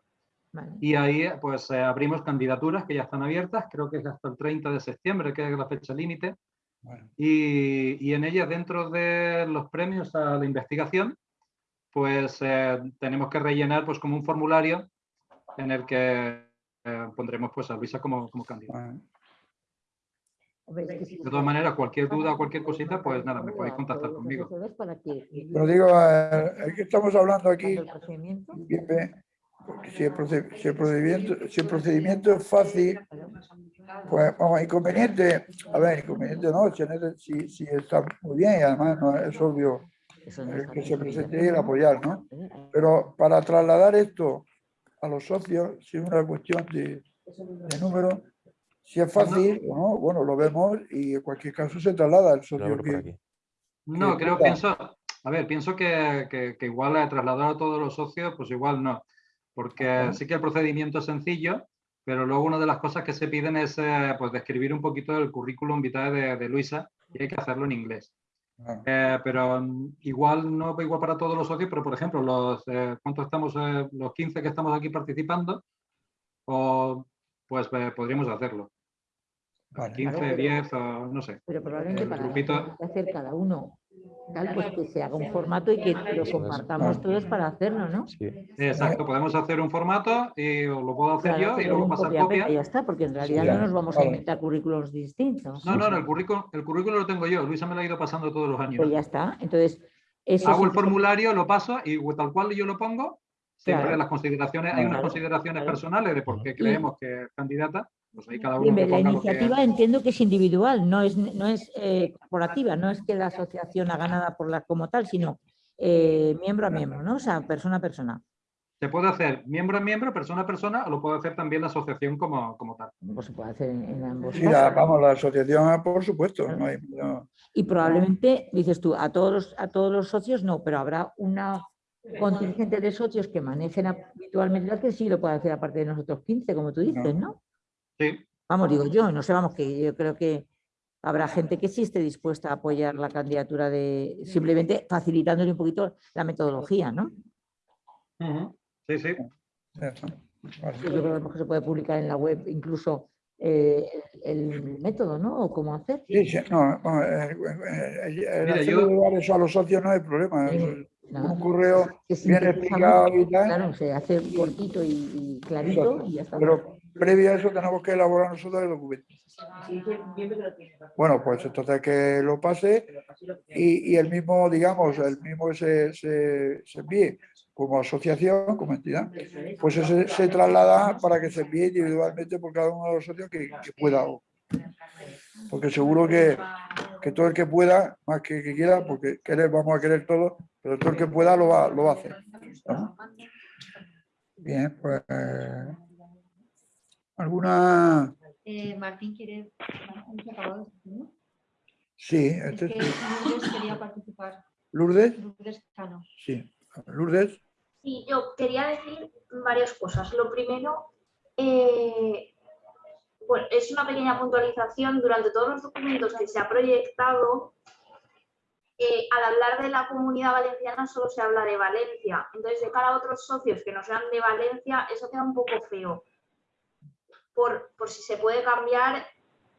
Vale. y ahí pues eh, abrimos candidaturas que ya están abiertas, creo que es hasta el 30 de septiembre, que es la fecha límite, Bueno, y, y en ellas, dentro de los premios a la investigación, pues eh, tenemos que rellenar pues como un formulario en el que eh, pondremos pues a Luisa como, como candidata. De todas maneras, cualquier duda o cualquier cosita, pues nada, me podéis contactar conmigo. Pero digo, eh, que estamos hablando aquí, si el, si el procedimiento, si el procedimiento es fácil, pues vamos, inconveniente, a ver, inconveniente no, si, ese- si, si está muy bien y además no es obvio eh, que se presente y el apoyar, ¿no? Pero para trasladar esto a los socios, si es una cuestión de, de número, si es fácil o no, bueno, lo vemos y en cualquier caso se traslada al socio que. No, que creo, pienso, a ver, pienso que, que, que igual eh, trasladar a todos los socios, pues igual no, porque Ajá. sí que el procedimiento es sencillo, pero luego una de las cosas que se piden es eh, pues describir un poquito el currículum vitae de, de Luisa y hay que hacerlo en inglés. Ah, Eh, pero mm, igual no igual para todos los socios, pero por ejemplo, los eh, ¿cuántos estamos? eh, los 15 que estamos aquí participando, o pues eh, podríamos hacerlo. vale. 15, Claro, pero- 10 o no sé. Pero probablemente El para grupito- hacer cada uno, tal, pues que se haga un formato y que lo compartamos todos para hacerlo, ¿no? Sí. Exacto, podemos hacer un formato y lo puedo hacer Claro, yo y luego pasar copia, copia. ya está, porque en realidad no nos vamos a vale. inventar currículos distintos. No, no, no, el currículum, el currículum lo tengo yo. Luisa me lo ha ido pasando todos los años. Pues ya está. Entonces, eso Hago el formulario, lo paso y tal cual yo lo pongo, siempre Claro. las consideraciones, hay unas Claro, consideraciones claro. personales de por qué creemos que es candidata, pues ahí cada uno Bien, que La que- iniciativa entiendo que es individual, no es, no es eh, corporativa, no es que la asociación haga nada por la como tal, sino eh, miembro a miembro, ¿no? O sea, persona a persona. Se puede hacer miembro a miembro, persona a persona, o lo puede hacer también la asociación como, como tal. Pues se puede hacer en, en ambos Sí, la- vamos, la asociación, por supuesto, no hay- no- Y probablemente, dices tú, a todos los, a todos los socios no, pero habrá una contingente de socios que manejen habitualmente que sí lo puede hacer aparte de nosotros 15, como tú dices, ¿no? Sí, Vamos, digo yo, no sé, vamos, que yo creo que habrá gente que sí esté dispuesta a apoyar la candidatura de, simplemente facilitándole un poquito la metodología, ¿no? Sí, sí. Yo creo que a lo mejor se puede publicar en la web incluso eh, el, método, ¿no? O cómo hacer. Sí, sí, no, vamos, eh, eh, el Mira, hacer yo- eso a los socios no hay problema. Sí, eso- nada. Un correo bien explicado y tal, Claro, se hace cortito y, y clarito y ya está. pero previo a eso tenemos que elaborar nosotros el documento. Bueno, pues entonces que lo pase y, y el mismo, digamos, el mismo que se, se, se envíe como asociación, como entidad, pues ese se traslada para que se envíe individualmente por cada uno de los socios que, que pueda Porque seguro que, que todo el que pueda, más que que quiera, porque querer vamos a querer todo, pero todo el que pueda lo va, lo va a hacer. ¿no? Bien, pues alguna Eh, Martín quiere... Martín, ¿se acabó de decir, no? sí, Es este que. Lourdes quería participar. Lourdes, Lourdes Cano. sí. Lourdes, Sí, yo quería decir varias cosas. Lo primero, eh, bueno, es una pequeña puntualización. Durante todos los documentos que se ha proyectado, eh, al hablar de la comunidad valenciana solo se habla de Valencia. Entonces, de cara a otros socios que no sean de Valencia, eso queda un poco feo. Por, por si se puede cambiar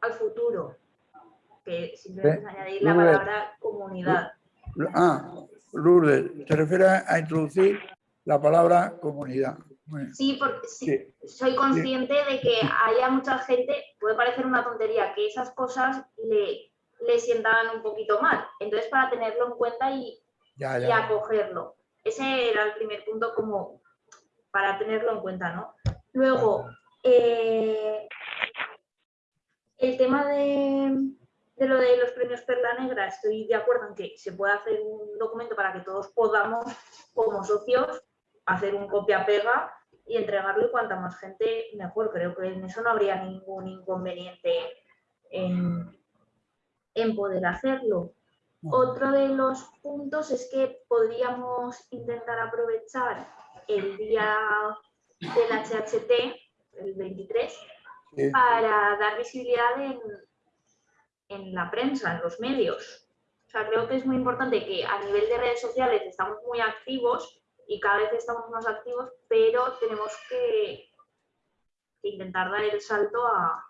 al futuro. Que simplemente es añadir la Lourdes. palabra comunidad. ah, Lourdes, te refieres a introducir la palabra comunidad. Sí, porque sí, Sí, soy consciente de que haya mucha gente, puede parecer una tontería, que esas cosas le, le sientan un poquito mal. Entonces, para tenerlo en cuenta y, ya, y acogerlo. Ese era el primer punto como para tenerlo en cuenta, ¿no? Luego, eh, el tema de, de lo de los premios Perla Negra, estoy de acuerdo en que se puede hacer un documento para que todos podamos, como socios, hacer un copia-pega y entregarlo y cuanta más gente mejor. Creo que en eso no habría ningún inconveniente en, en poder hacerlo. Otro de los puntos es que podríamos intentar aprovechar el día del HHT, el 23, Sí. para dar visibilidad en, en la prensa, en los medios. O sea, creo que es muy importante que a nivel de redes sociales estamos muy activos y cada vez estamos más activos, pero tenemos que, que intentar dar el salto a,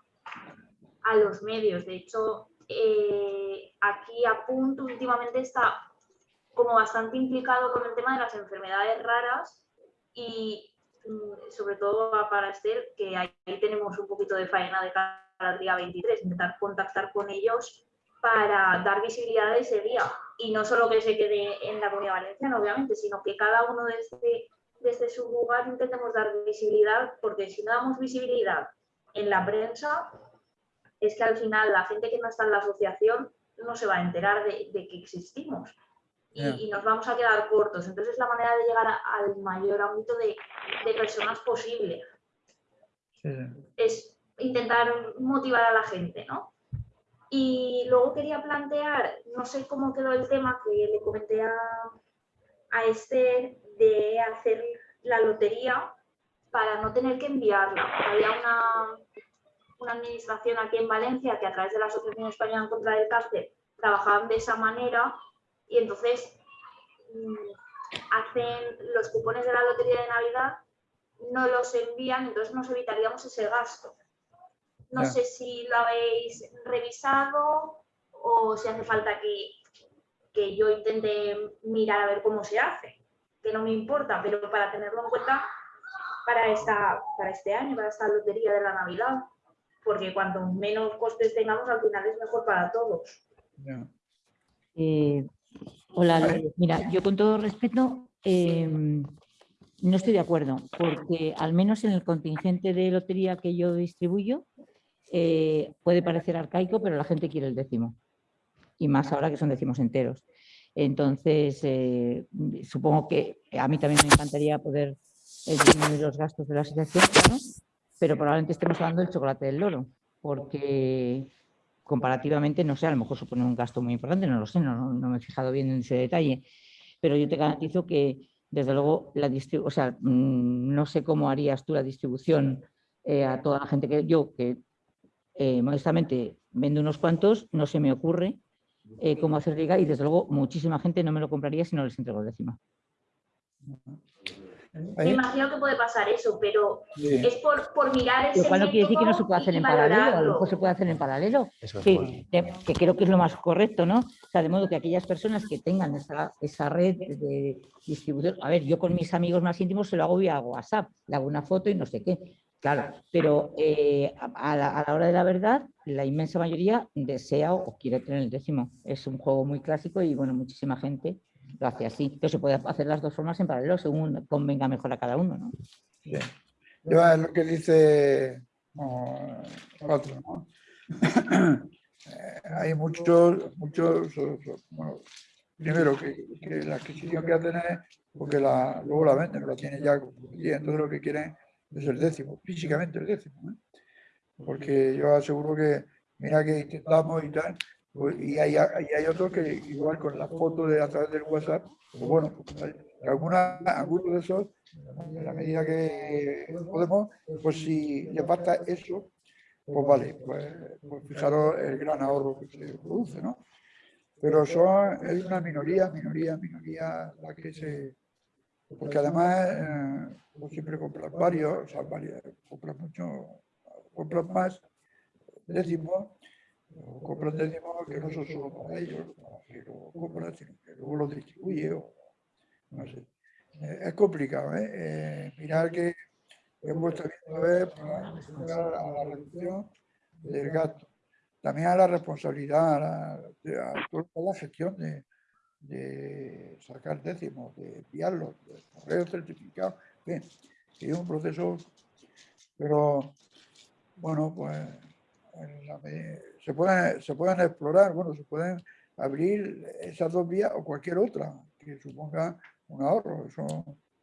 a los medios. De hecho, eh, aquí a punto últimamente está como bastante implicado con el tema de las enfermedades raras y sobre todo a para Esther, que ahí tenemos un poquito de faena de cara al día 23, intentar contactar con ellos para dar visibilidad a ese día. Y no solo que se quede en la comunidad valenciana, obviamente, sino que cada uno desde, desde su lugar intentemos dar visibilidad, porque si no damos visibilidad en la prensa, es que al final la gente que no está en la asociación no se va a enterar de que existimos. Y, Ya. y nos vamos a quedar cortos. Entonces es la manera de llegar a- al mayor ámbito de, de personas posible. sí. Es intentar motivar a la gente, ¿no? Y luego quería plantear, no sé cómo quedó el tema que le comenté a, a Esther de hacer la lotería para no tener que enviarla. Había una, una administración aquí en Valencia que a través de la Asociación Española en contra del Cáncer trabajaban de esa manera y entonces mm, hacen los cupones de la lotería de Navidad, no los envían, entonces nos evitaríamos ese gasto. No Ya. sé si lo habéis revisado o si hace falta que, que yo intente mirar a ver cómo se hace, que no me importa, pero para tenerlo en cuenta para, esta, para este año, para esta lotería de la Navidad, porque cuanto menos costes tengamos, al final es mejor para todos. ya. Eh, hola. Lourdes. mira, yo con todo respeto em, no estoy de acuerdo, porque al menos en el contingente de lotería que yo distribuyo eh, puede parecer arcaico, pero la gente quiere el décimo. Y más ahora que son décimos enteros. Entonces, eh, supongo que a mí también me encantaría poder eh, disminuir los gastos de la asociación, ¿no? pero probablemente estemos hablando del chocolate del loro, porque comparativamente, no sé, a lo mejor supone un gasto muy importante, no lo sé, no, me he fijado bien en ese detalle, pero yo te garantizo que, desde luego, la o sea, mm, no sé cómo harías tú la distribución eh, a toda la gente que yo, que eh, modestamente vendo unos cuantos, no se me ocurre eh, cómo hacer llegar y desde luego muchísima gente no me lo compraría si no les entrego el décimo. Me imagino que puede pasar eso, pero es por, por mirar ese Lo cual no quiere decir que no se y- hacer en paralelo, a lo mejor se puede hacer en paralelo, Eso es que, creo que es lo más correcto, ¿no? O sea, de modo que aquellas personas que tengan esa, esa red de distribución, a ver, yo con mis amigos más íntimos se lo hago vía WhatsApp, le hago una foto y no sé qué, claro, pero eh, a, a la, a la hora de la verdad, la inmensa mayoría desea o quiere tener el décimo. Es un juego muy clásico y, bueno, muchísima gente lo hace así. Pero se puede hacer las dos formas en paralelo, según convenga mejor a cada uno, ¿no? Sí. Yo es lo que dice no, otro, ¿no? [CLEARS THROAT] Eh, hay muchos, muchos, bueno, primero que, que la adquisición que hacen es porque la, luego la venden, la tienen ya, y entonces lo que quieren es el décimo, físicamente el décimo. ¿eh? Porque yo aseguro que, mira que intentamos y tal, y hay, hay otros que igual con la foto de a través del WhatsApp, pues bueno, pues alguna, algunos de esos, en la medida que podemos, pues si les basta eso, pues vale, pues, pues fijaros el gran ahorro que se produce, ¿no? Pero son, es una minoría, minoría, minoría la que se... Porque además, eh, pues siempre compras varios, o sea, varios, compras mucho, compras más décimos, o compran décimos que no son solo para ellos, que lo compran, sino que luego los distribuye, o no sé. Eh, es complicado, ¿eh? Eh, Mirar que hemos viendo ver para mejorar a la reducción del gasto. También a la responsabilidad, a la, de- toda la gestión de, de sacar décimos, de enviarlos, de correo certificado, en fin, que es un proceso, pero bueno, pues la se, pueden, se pueden explorar, bueno, se pueden abrir esas dos vías o cualquier otra que suponga un ahorro, eso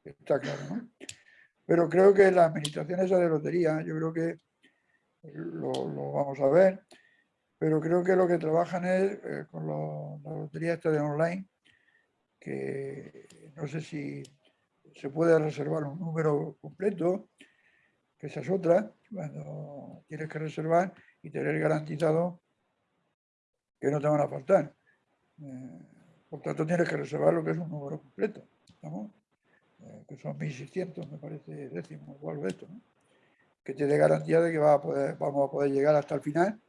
está claro, ¿no? Pero creo que la administración esa de lotería, yo creo que lo, lo vamos a ver, pero creo que lo que trabajan es eh, con lo- la lotería esta de online, que no sé si se puede reservar un número completo, que esa es otra, cuando tienes que reservar y tener garantizado que no te van a faltar. Eh, por tanto, tienes que reservar lo que es un número completo. Eh, que son 1.600, me parece, décimos o algo de esto, que te dé garantía de que va a poder, vamos a poder llegar hasta el final.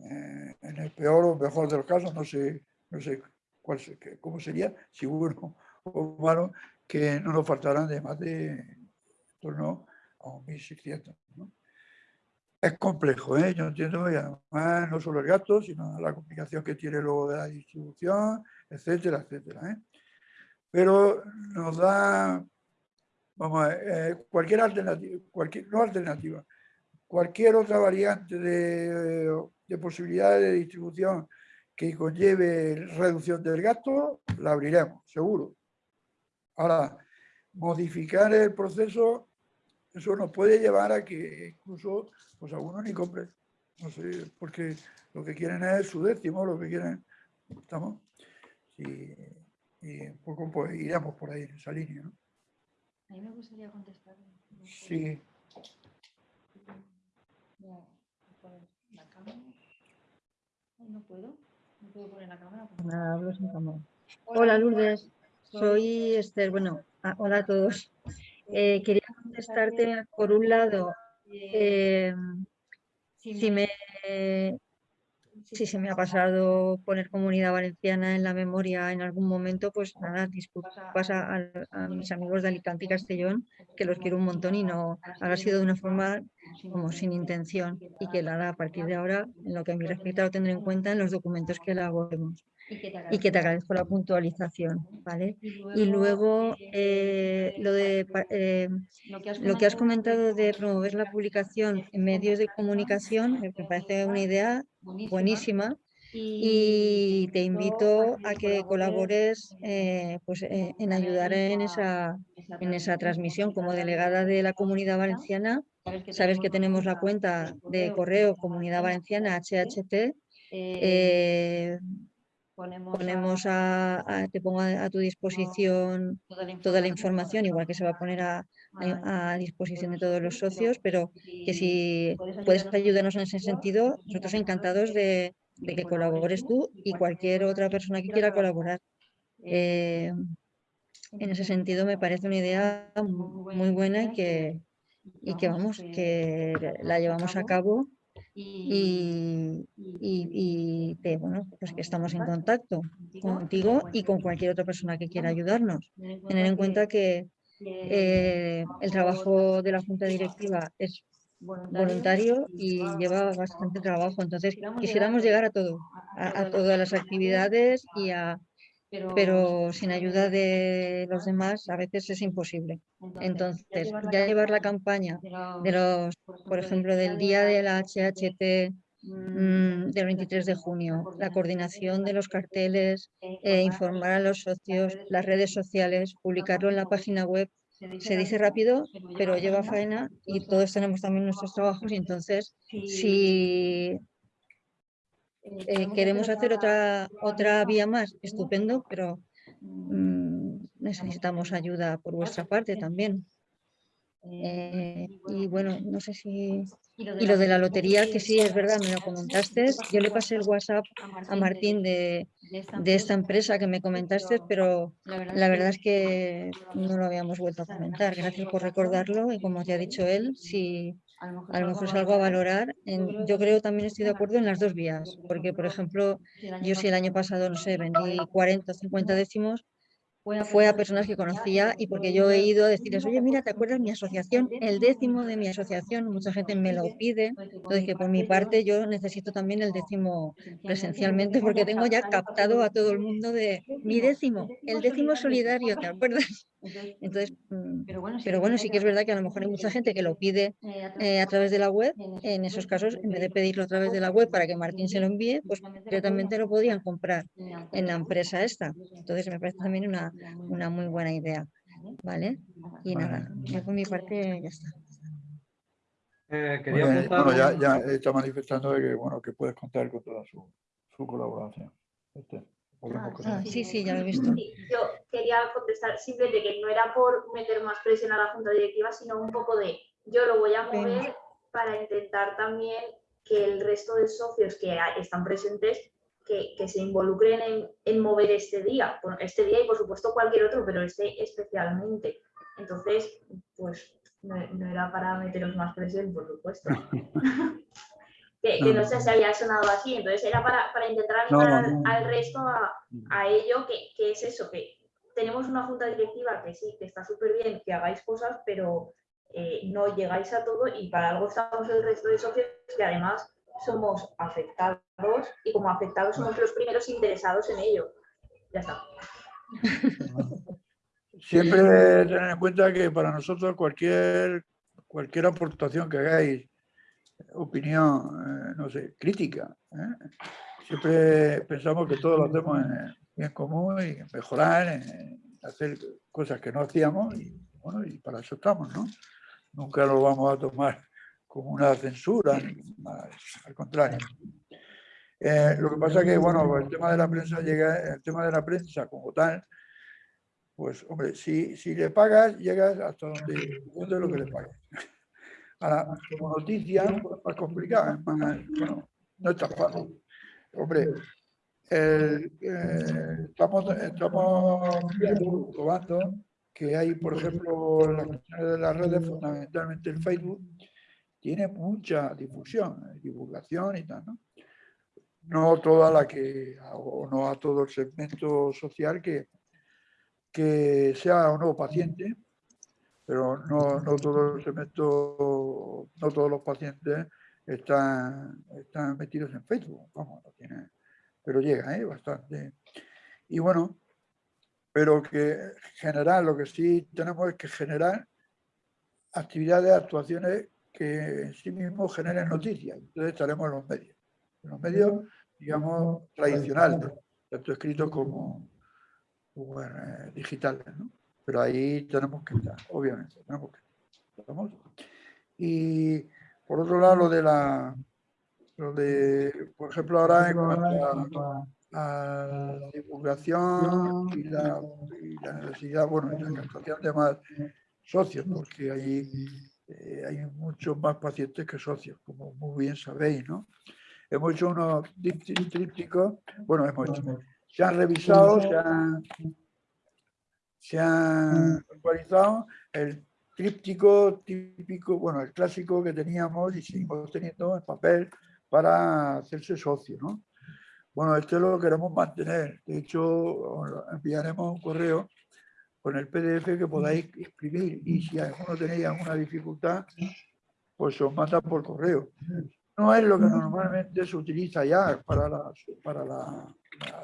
eh, en el peor o mejor de los casos, no sé, no sé cuál, cómo sería, si bueno o malo, que no nos faltarán de más de en torno a un 1.600. ¿no? Es complejo, ¿eh? yo entiendo, y además no solo el gasto, sino la complicación que tiene luego de la distribución, etcétera, etcétera. ¿eh? Pero nos da, vamos a ver, eh, cualquier alternativa, cualquier, no alternativa, cualquier otra variante de, de posibilidades de distribución que conlleve reducción del gasto, la abriremos, seguro. Ahora, modificar el proceso, eso nos puede llevar a que incluso pues algunos ni compren. No sé, porque lo que quieren es su décimo, lo que quieren, ¿estamos? Y, y un poco pues, iremos por ahí en esa línea, ¿no? A mí me gustaría contestar. Sí, Voy a poner la cámara. No puedo. No puedo poner la cámara. Nada, hablo sin cámara. Hola Lourdes, soy Esther. Bueno, ah, hola a todos. Eh, quería contestarte por un lado, eh, si se me ha pasado poner comunidad valenciana en la memoria en algún momento, pues nada, disculpas a mis amigos de Alicante y Castellón, que los quiero un montón y no habrá sido de una forma como sin intención y que nada, a partir de ahora, en lo que a mí respecta, lo tendré en cuenta en los documentos que elaboremos y que te agradezco la puntualización, ¿vale? Y luego eh, lo de eh, lo que has comentado de promover la publicación en medios de comunicación, me parece una idea buenísima y te invito a que colabores eh, pues, eh, en ayudar en esa, en esa transmisión. Como delegada de la Comunidad Valenciana, sabes que tenemos la cuenta de correo Comunidad Valenciana HHT. Eh, ponemos a, a- te pongo a, a tu disposición toda la información, igual que se va a poner a, a- disposición de todos los socios, pero que si puedes ayudarnos en ese sentido, nosotros encantados de, de que colabores tú y cualquier otra persona que quiera colaborar. Eh, en ese sentido me parece una idea mu- muy buena y que, y que vamos, que la llevamos a cabo y, y- y que, bueno, pues que estamos en contacto contigo y con cualquier otra persona que quiera ayudarnos. Tener en cuenta que eh, el trabajo de la Junta Directiva es voluntario y lleva bastante trabajo. Entonces, quisiéramos llegar a todo, a, a todas las actividades y a, pero sin ayuda de los demás a veces es imposible. Entonces, ya llevar la campaña de los, por ejemplo, del día de la HHT mm, del 23 de junio, la coordinación de los carteles, eh, informar a los socios, las redes sociales, publicarlo en la página web. Se dice rápido, pero lleva faena y todos tenemos también nuestros trabajos y entonces si eh, queremos hacer otra, otra vía más, estupendo, pero mm, necesitamos ayuda por vuestra parte también. Eh, y bueno, no sé si... Y lo de la lotería, que sí, es verdad, me lo comentaste. Yo le pasé el WhatsApp a Martín de, de esta empresa que me comentaste, pero la verdad es que no lo habíamos vuelto a comentar. Gracias por recordarlo y como te ha dicho él, si a lo mejor es algo a valorar, en- yo creo también estoy de acuerdo en las dos vías, porque por ejemplo, yo si el año pasado, no sé, vendí 40 o 50 décimos, fue a personas que conocía y porque yo he ido a decirles, oye, mira, ¿te acuerdas mi asociación? El décimo de mi asociación, mucha gente me lo pide, entonces que por mi parte yo necesito también el décimo presencialmente porque tengo ya captado a todo el mundo de mi décimo, el décimo solidario, ¿te acuerdas? Entonces, mm, pero bueno, sí que es verdad que a lo mejor hay mucha gente que lo pide eh, a través de la web, en esos casos, en vez de pedirlo a través de la web para que Martín se lo envíe, pues directamente lo podrían comprar en la empresa esta. Entonces me parece también una, una muy buena idea, ¿vale? Y nada, yo por mi parte ya está. Eh, quería Bueno, apuntar bueno, ya, está manifestando de que, bueno, que puedes contar con toda su, su colaboración. Este, Ah, sí, sí, ya lo he visto. Sí, yo quería contestar simplemente que no era por meter más presión a la junta directiva, sino un poco de yo lo voy a mover para intentar también que el resto de socios que están presentes que, que se involucren en, en mover este día, este día y por supuesto cualquier otro, pero este especialmente. Entonces, pues no, no era para meteros más presión, por supuesto. [LAUGHS] que, que no sé si había sonado así, entonces era para, para intentar animar al- no. al resto a, a ello, que, que es eso, que tenemos una junta directiva que sí, que está súper bien, que hagáis cosas, pero eh, no llegáis a todo y para algo estamos el resto de socios que además somos afectados y como afectados somos los primeros interesados en ello. Ya está. [LAUGHS] Siempre tener en cuenta que para nosotros cualquier, cualquier aportación que hagáis, opinión, eh, no sé, crítica, ¿eh? siempre pensamos que todo lo hacemos en bien común y mejorar, hacer cosas que no hacíamos y, bueno, y para eso estamos, ¿no? Nunca lo vamos a tomar como una censura, al contrario. Eh, lo que pasa que, bueno, el tema de la prensa llega, el tema de la prensa como tal, pues, hombre, si, si le pagas, llegas hasta donde, donde lo que le. [LAUGHS] Ahora, como noticia, pues, es más complicado, es más, bueno, no es tan fácil. Hombre, eh, estamos, estamos probando que hay, por ejemplo, las redes, fundamentalmente el Facebook, tiene mucha difusión, eh, divulgación y tal, ¿no? No toda la que, o no a todo el segmento social que, que sea o no paciente, pero no, no todo el segmento, no todos los pacientes están, están metidos en Facebook, pero llega, ¿eh? bastante. Y bueno, pero que generar, lo que sí tenemos es que generar actividades, actuaciones que en sí mismos generen noticias. Entonces estaremos en los medios. En los medios, digamos, tradicionales, tanto escritos como, eh, digitales. ¿no? Pero ahí tenemos que estar, obviamente. Tenemos. Y por otro lado, lo de la, lo de, por ejemplo, ahora en cuanto a, la divulgación y la, necesidad, bueno, y la captación de más socios, porque ahí eh, hay muchos más pacientes que socios, como muy bien sabéis, ¿no? Hemos hecho unos trípticos, bueno, hemos hecho, se han revisado, se han, se han actualizado el tríptico típico, bueno, el clásico que teníamos y seguimos teniendo en papel para hacerse socio, ¿no? Bueno, este lo queremos mantener. De hecho, os enviaremos un correo con el PDF que podáis escribir. Y si alguno tenéis alguna dificultad, pues os manda por correo. No es lo que normalmente se utiliza ya para, la, para la-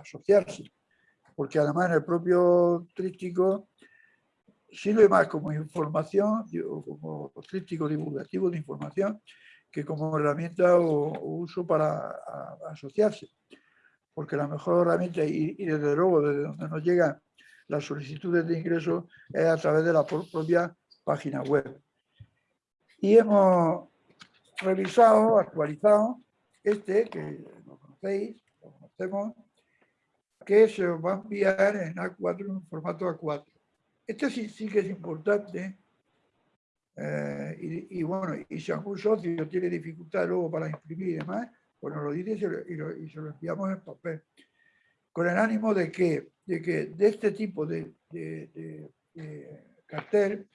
asociarse, porque además en el propio tríptico sirve más como información, como tríptico divulgativo de información, que como herramienta o, o uso para a- asociarse. Porque la mejor herramienta, y, y desde luego desde donde nos llegan las solicitudes de ingreso, es a través de la pro- propia página web. Y hemos revisado, actualizado este, que lo conocéis, lo conocemos, que se os va a enviar en A4, en formato A4. Este sí, sí que es importante. eh, y, y bueno, y si algún socio tiene dificultad luego para imprimir y demás, pues nos lo dice y lo, y lo- y se lo enviamos en papel. Con el ánimo de que de, que de este tipo de, de- de- de cartel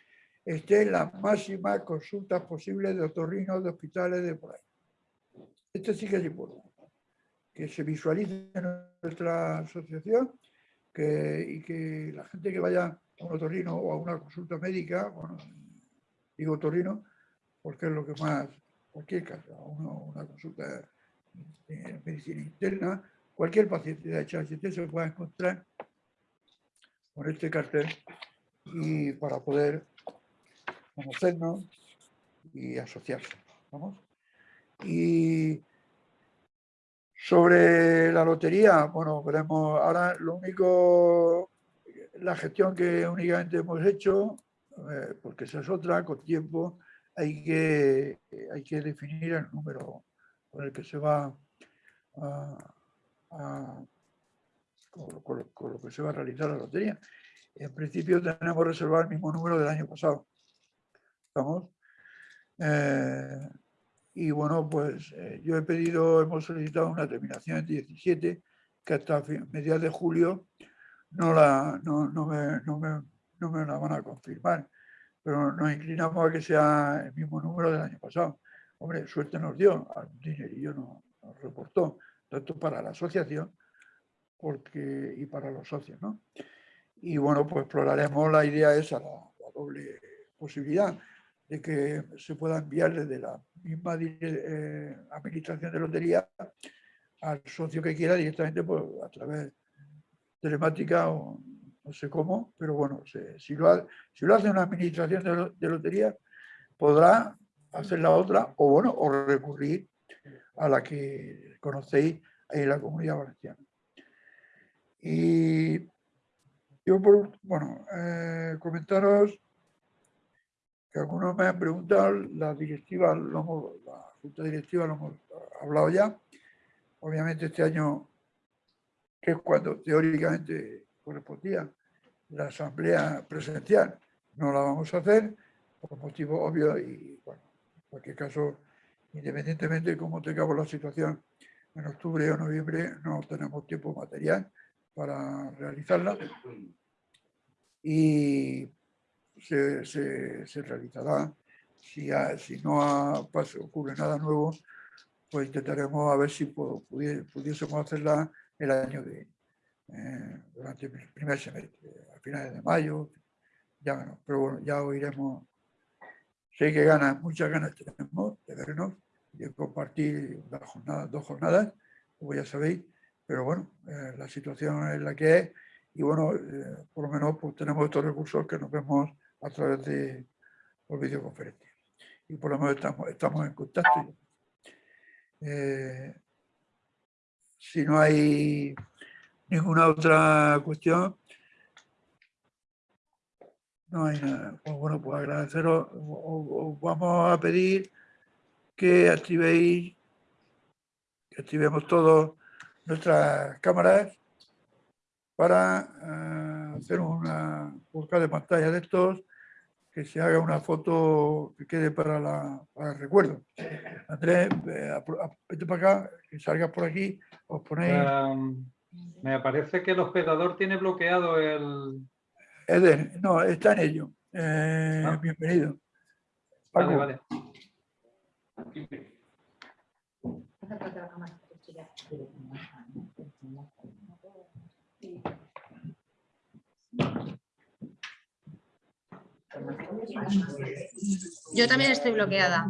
estén las máximas consultas posibles de otorrinos, de hospitales, de por ahí. Esto sí que es importante. Que se visualice en nuestra asociación que, y que la gente que vaya a un otorrino o a una consulta médica, bueno, digo otorrino porque es lo que más, cualquier caso, a una, una consulta de medicina interna, cualquier paciente de HHT se pueda encontrar con este cartel y para poder conocernos y asociarse. ¿vamos? Y sobre la lotería, bueno, veremos ahora lo único, la gestión que únicamente hemos hecho, eh, porque esa es otra, con tiempo, hay que, hay que definir el número con el que se va a, a- con, con con lo que se va a realizar la lotería. En principio tenemos reservado el mismo número del año pasado. ¿Estamos? Eh, y bueno, pues eh, yo he pedido, hemos solicitado una terminación en 17, que hasta mediados de julio no, la, no, no me, no, me, no me la van a confirmar. Pero nos inclinamos a que sea el mismo número del año pasado. Hombre, suerte nos dio, algún dinerillo nos, nos reportó, tanto para la asociación porque, y para los socios, ¿no? Y bueno, pues exploraremos la idea esa, la, doble posibilidad de que se pueda enviar desde la misma eh, administración de lotería al socio que quiera directamente pues, a través telemática o no sé cómo, pero bueno, si, lo hace una administración de, de lotería, podrá hacer la otra o bueno, o recurrir a la que conocéis en la comunidad valenciana. Y yo, por, bueno, eh, comentaros que algunos me han preguntado, la directiva, lo hemos- la junta directiva lo hemos hablado ya. Obviamente este año, que es cuando teóricamente correspondía la asamblea presencial, no la vamos a hacer por motivos obvios y, bueno, en cualquier caso, independientemente de cómo tengamos la situación en octubre o noviembre, no tenemos tiempo material para realizarla y se, se- se realizará. Si, ha- si no ha pas- ocurre nada nuevo, pues intentaremos a ver si pu- pudie- pudiésemos hacerla el año que eh, durante el primer semestre, a finales de mayo, ya pero bueno, ya oiremos. Sé que ganas, muchas ganas tenemos de vernos, de compartir las jornadas, dos jornadas, como ya sabéis, pero bueno, eh, la situación es la que es y bueno, eh, por lo menos pues, tenemos estos recursos que nos vemos a través de por videoconferencia. Y por lo menos estamos, estamos en contacto. Eh, si no hay ninguna otra cuestión, no hay nada. Pues bueno, pues agradeceros. Os vamos a pedir que activéis, que activemos todos nuestras cámaras para eh, hacer una busca de pantalla de estos, que se haga una foto que quede para, la, el recuerdo. Andrés, vete para acá, que salgas por aquí, os ponéis... Em, me parece que el hospedador tiene bloqueado el... Eder, no, está en ello. Eh, Ah. Bienvenido. Vale, vale. Yo también estoy bloqueada.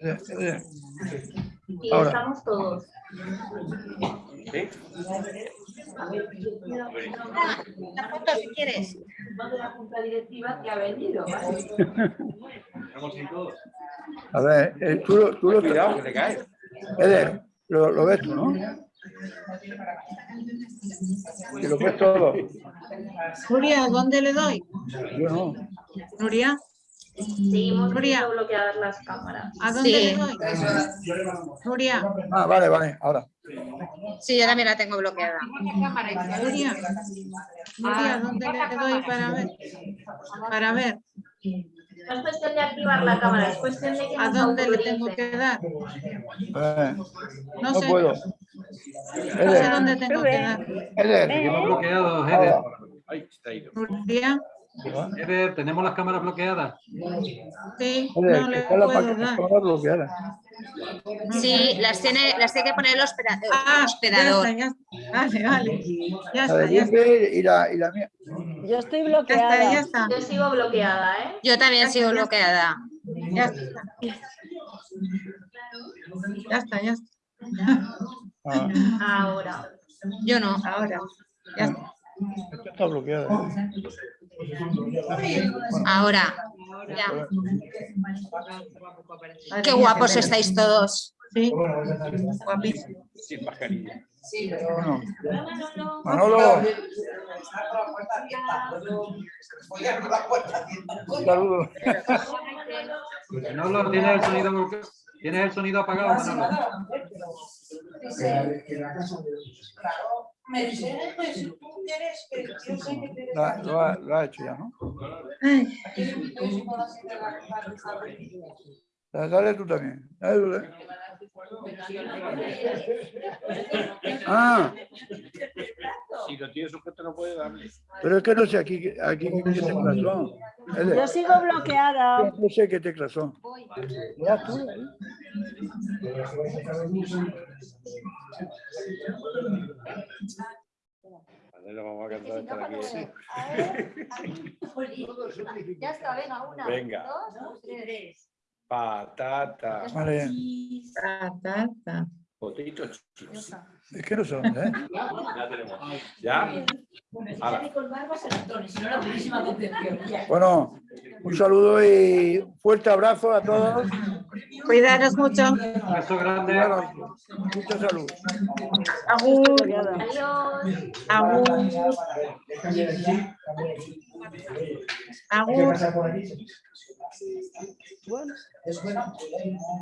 Y Ahora. estamos todos. La foto si quieres. de la junta directiva que ha venido. A ver, eh, tú, lo- tú lo Cuidado, que te caes. Eder, lo, lo ves tú, ¿no? Y lo ves todo. Nuria, ¿dónde le doy? Yo no. Nuria, Seguimos Nuria. teniendo bloqueadas las cámaras. ¿a dónde Sí. le doy? Nuria, Ah, vale, vale, ahora. Sí, yo también la tengo bloqueada. Nuria, Nuria, ¿dónde le doy para ver? Para ver, No es cuestión de activar la cámara, es cuestión de que ¿a dónde le tengo que dar? Eh, No no sé, puedo. no sé dónde tengo que dar. Eder, ha ido. Nuria, Eder, tenemos las cámaras bloqueadas. sí, Eder, no le está la puedo dar. bloqueada. Sí, las tiene, las tiene que poner el hospeda- el Ah, ya hospedador. está, ya está. Vale, vale. Ya está, ya está. Y la, y la mía. Yo estoy Ya está, bloqueada. ya está. Yo sigo bloqueada, ¿eh? Yo también sigo bloqueada. Ya está. Ya está, ya está. Ah, Ahora. Yo no. Ahora, ya está. esta está bloqueada. Ahora. Ya. Qué guapos estáis todos. Sí, guapísimo. Sin mascarilla. Bueno. Manolo. Un saludo. Manolo, tienes el sonido, tienes el sonido apagado, Manolo. La- lo, ha, lo ha hecho ya, ¿no? Ay, Dale, tú también. Dale tú, dale. Ah, Si lo tiene sujeto no puede darle. pero es que no sé aquí, aquí qué teclas son. Eder, Yo sigo bloqueada. No sé qué teclas son. Ya tú. ¿eh? Lo vamos a cantar aquí. [LAUGHS] Ya está, venga, una, Venga. dos, tres. Patata. Vale, patata. Potito chips. es que no dónde, ¿eh? Ya tenemos. ¿Ya? Bueno, un saludo y un fuerte abrazo a todos. Cuidaros mucho. Un beso grande. Bueno, mucha salud. Agur, Adiós. agur, agur. Bueno.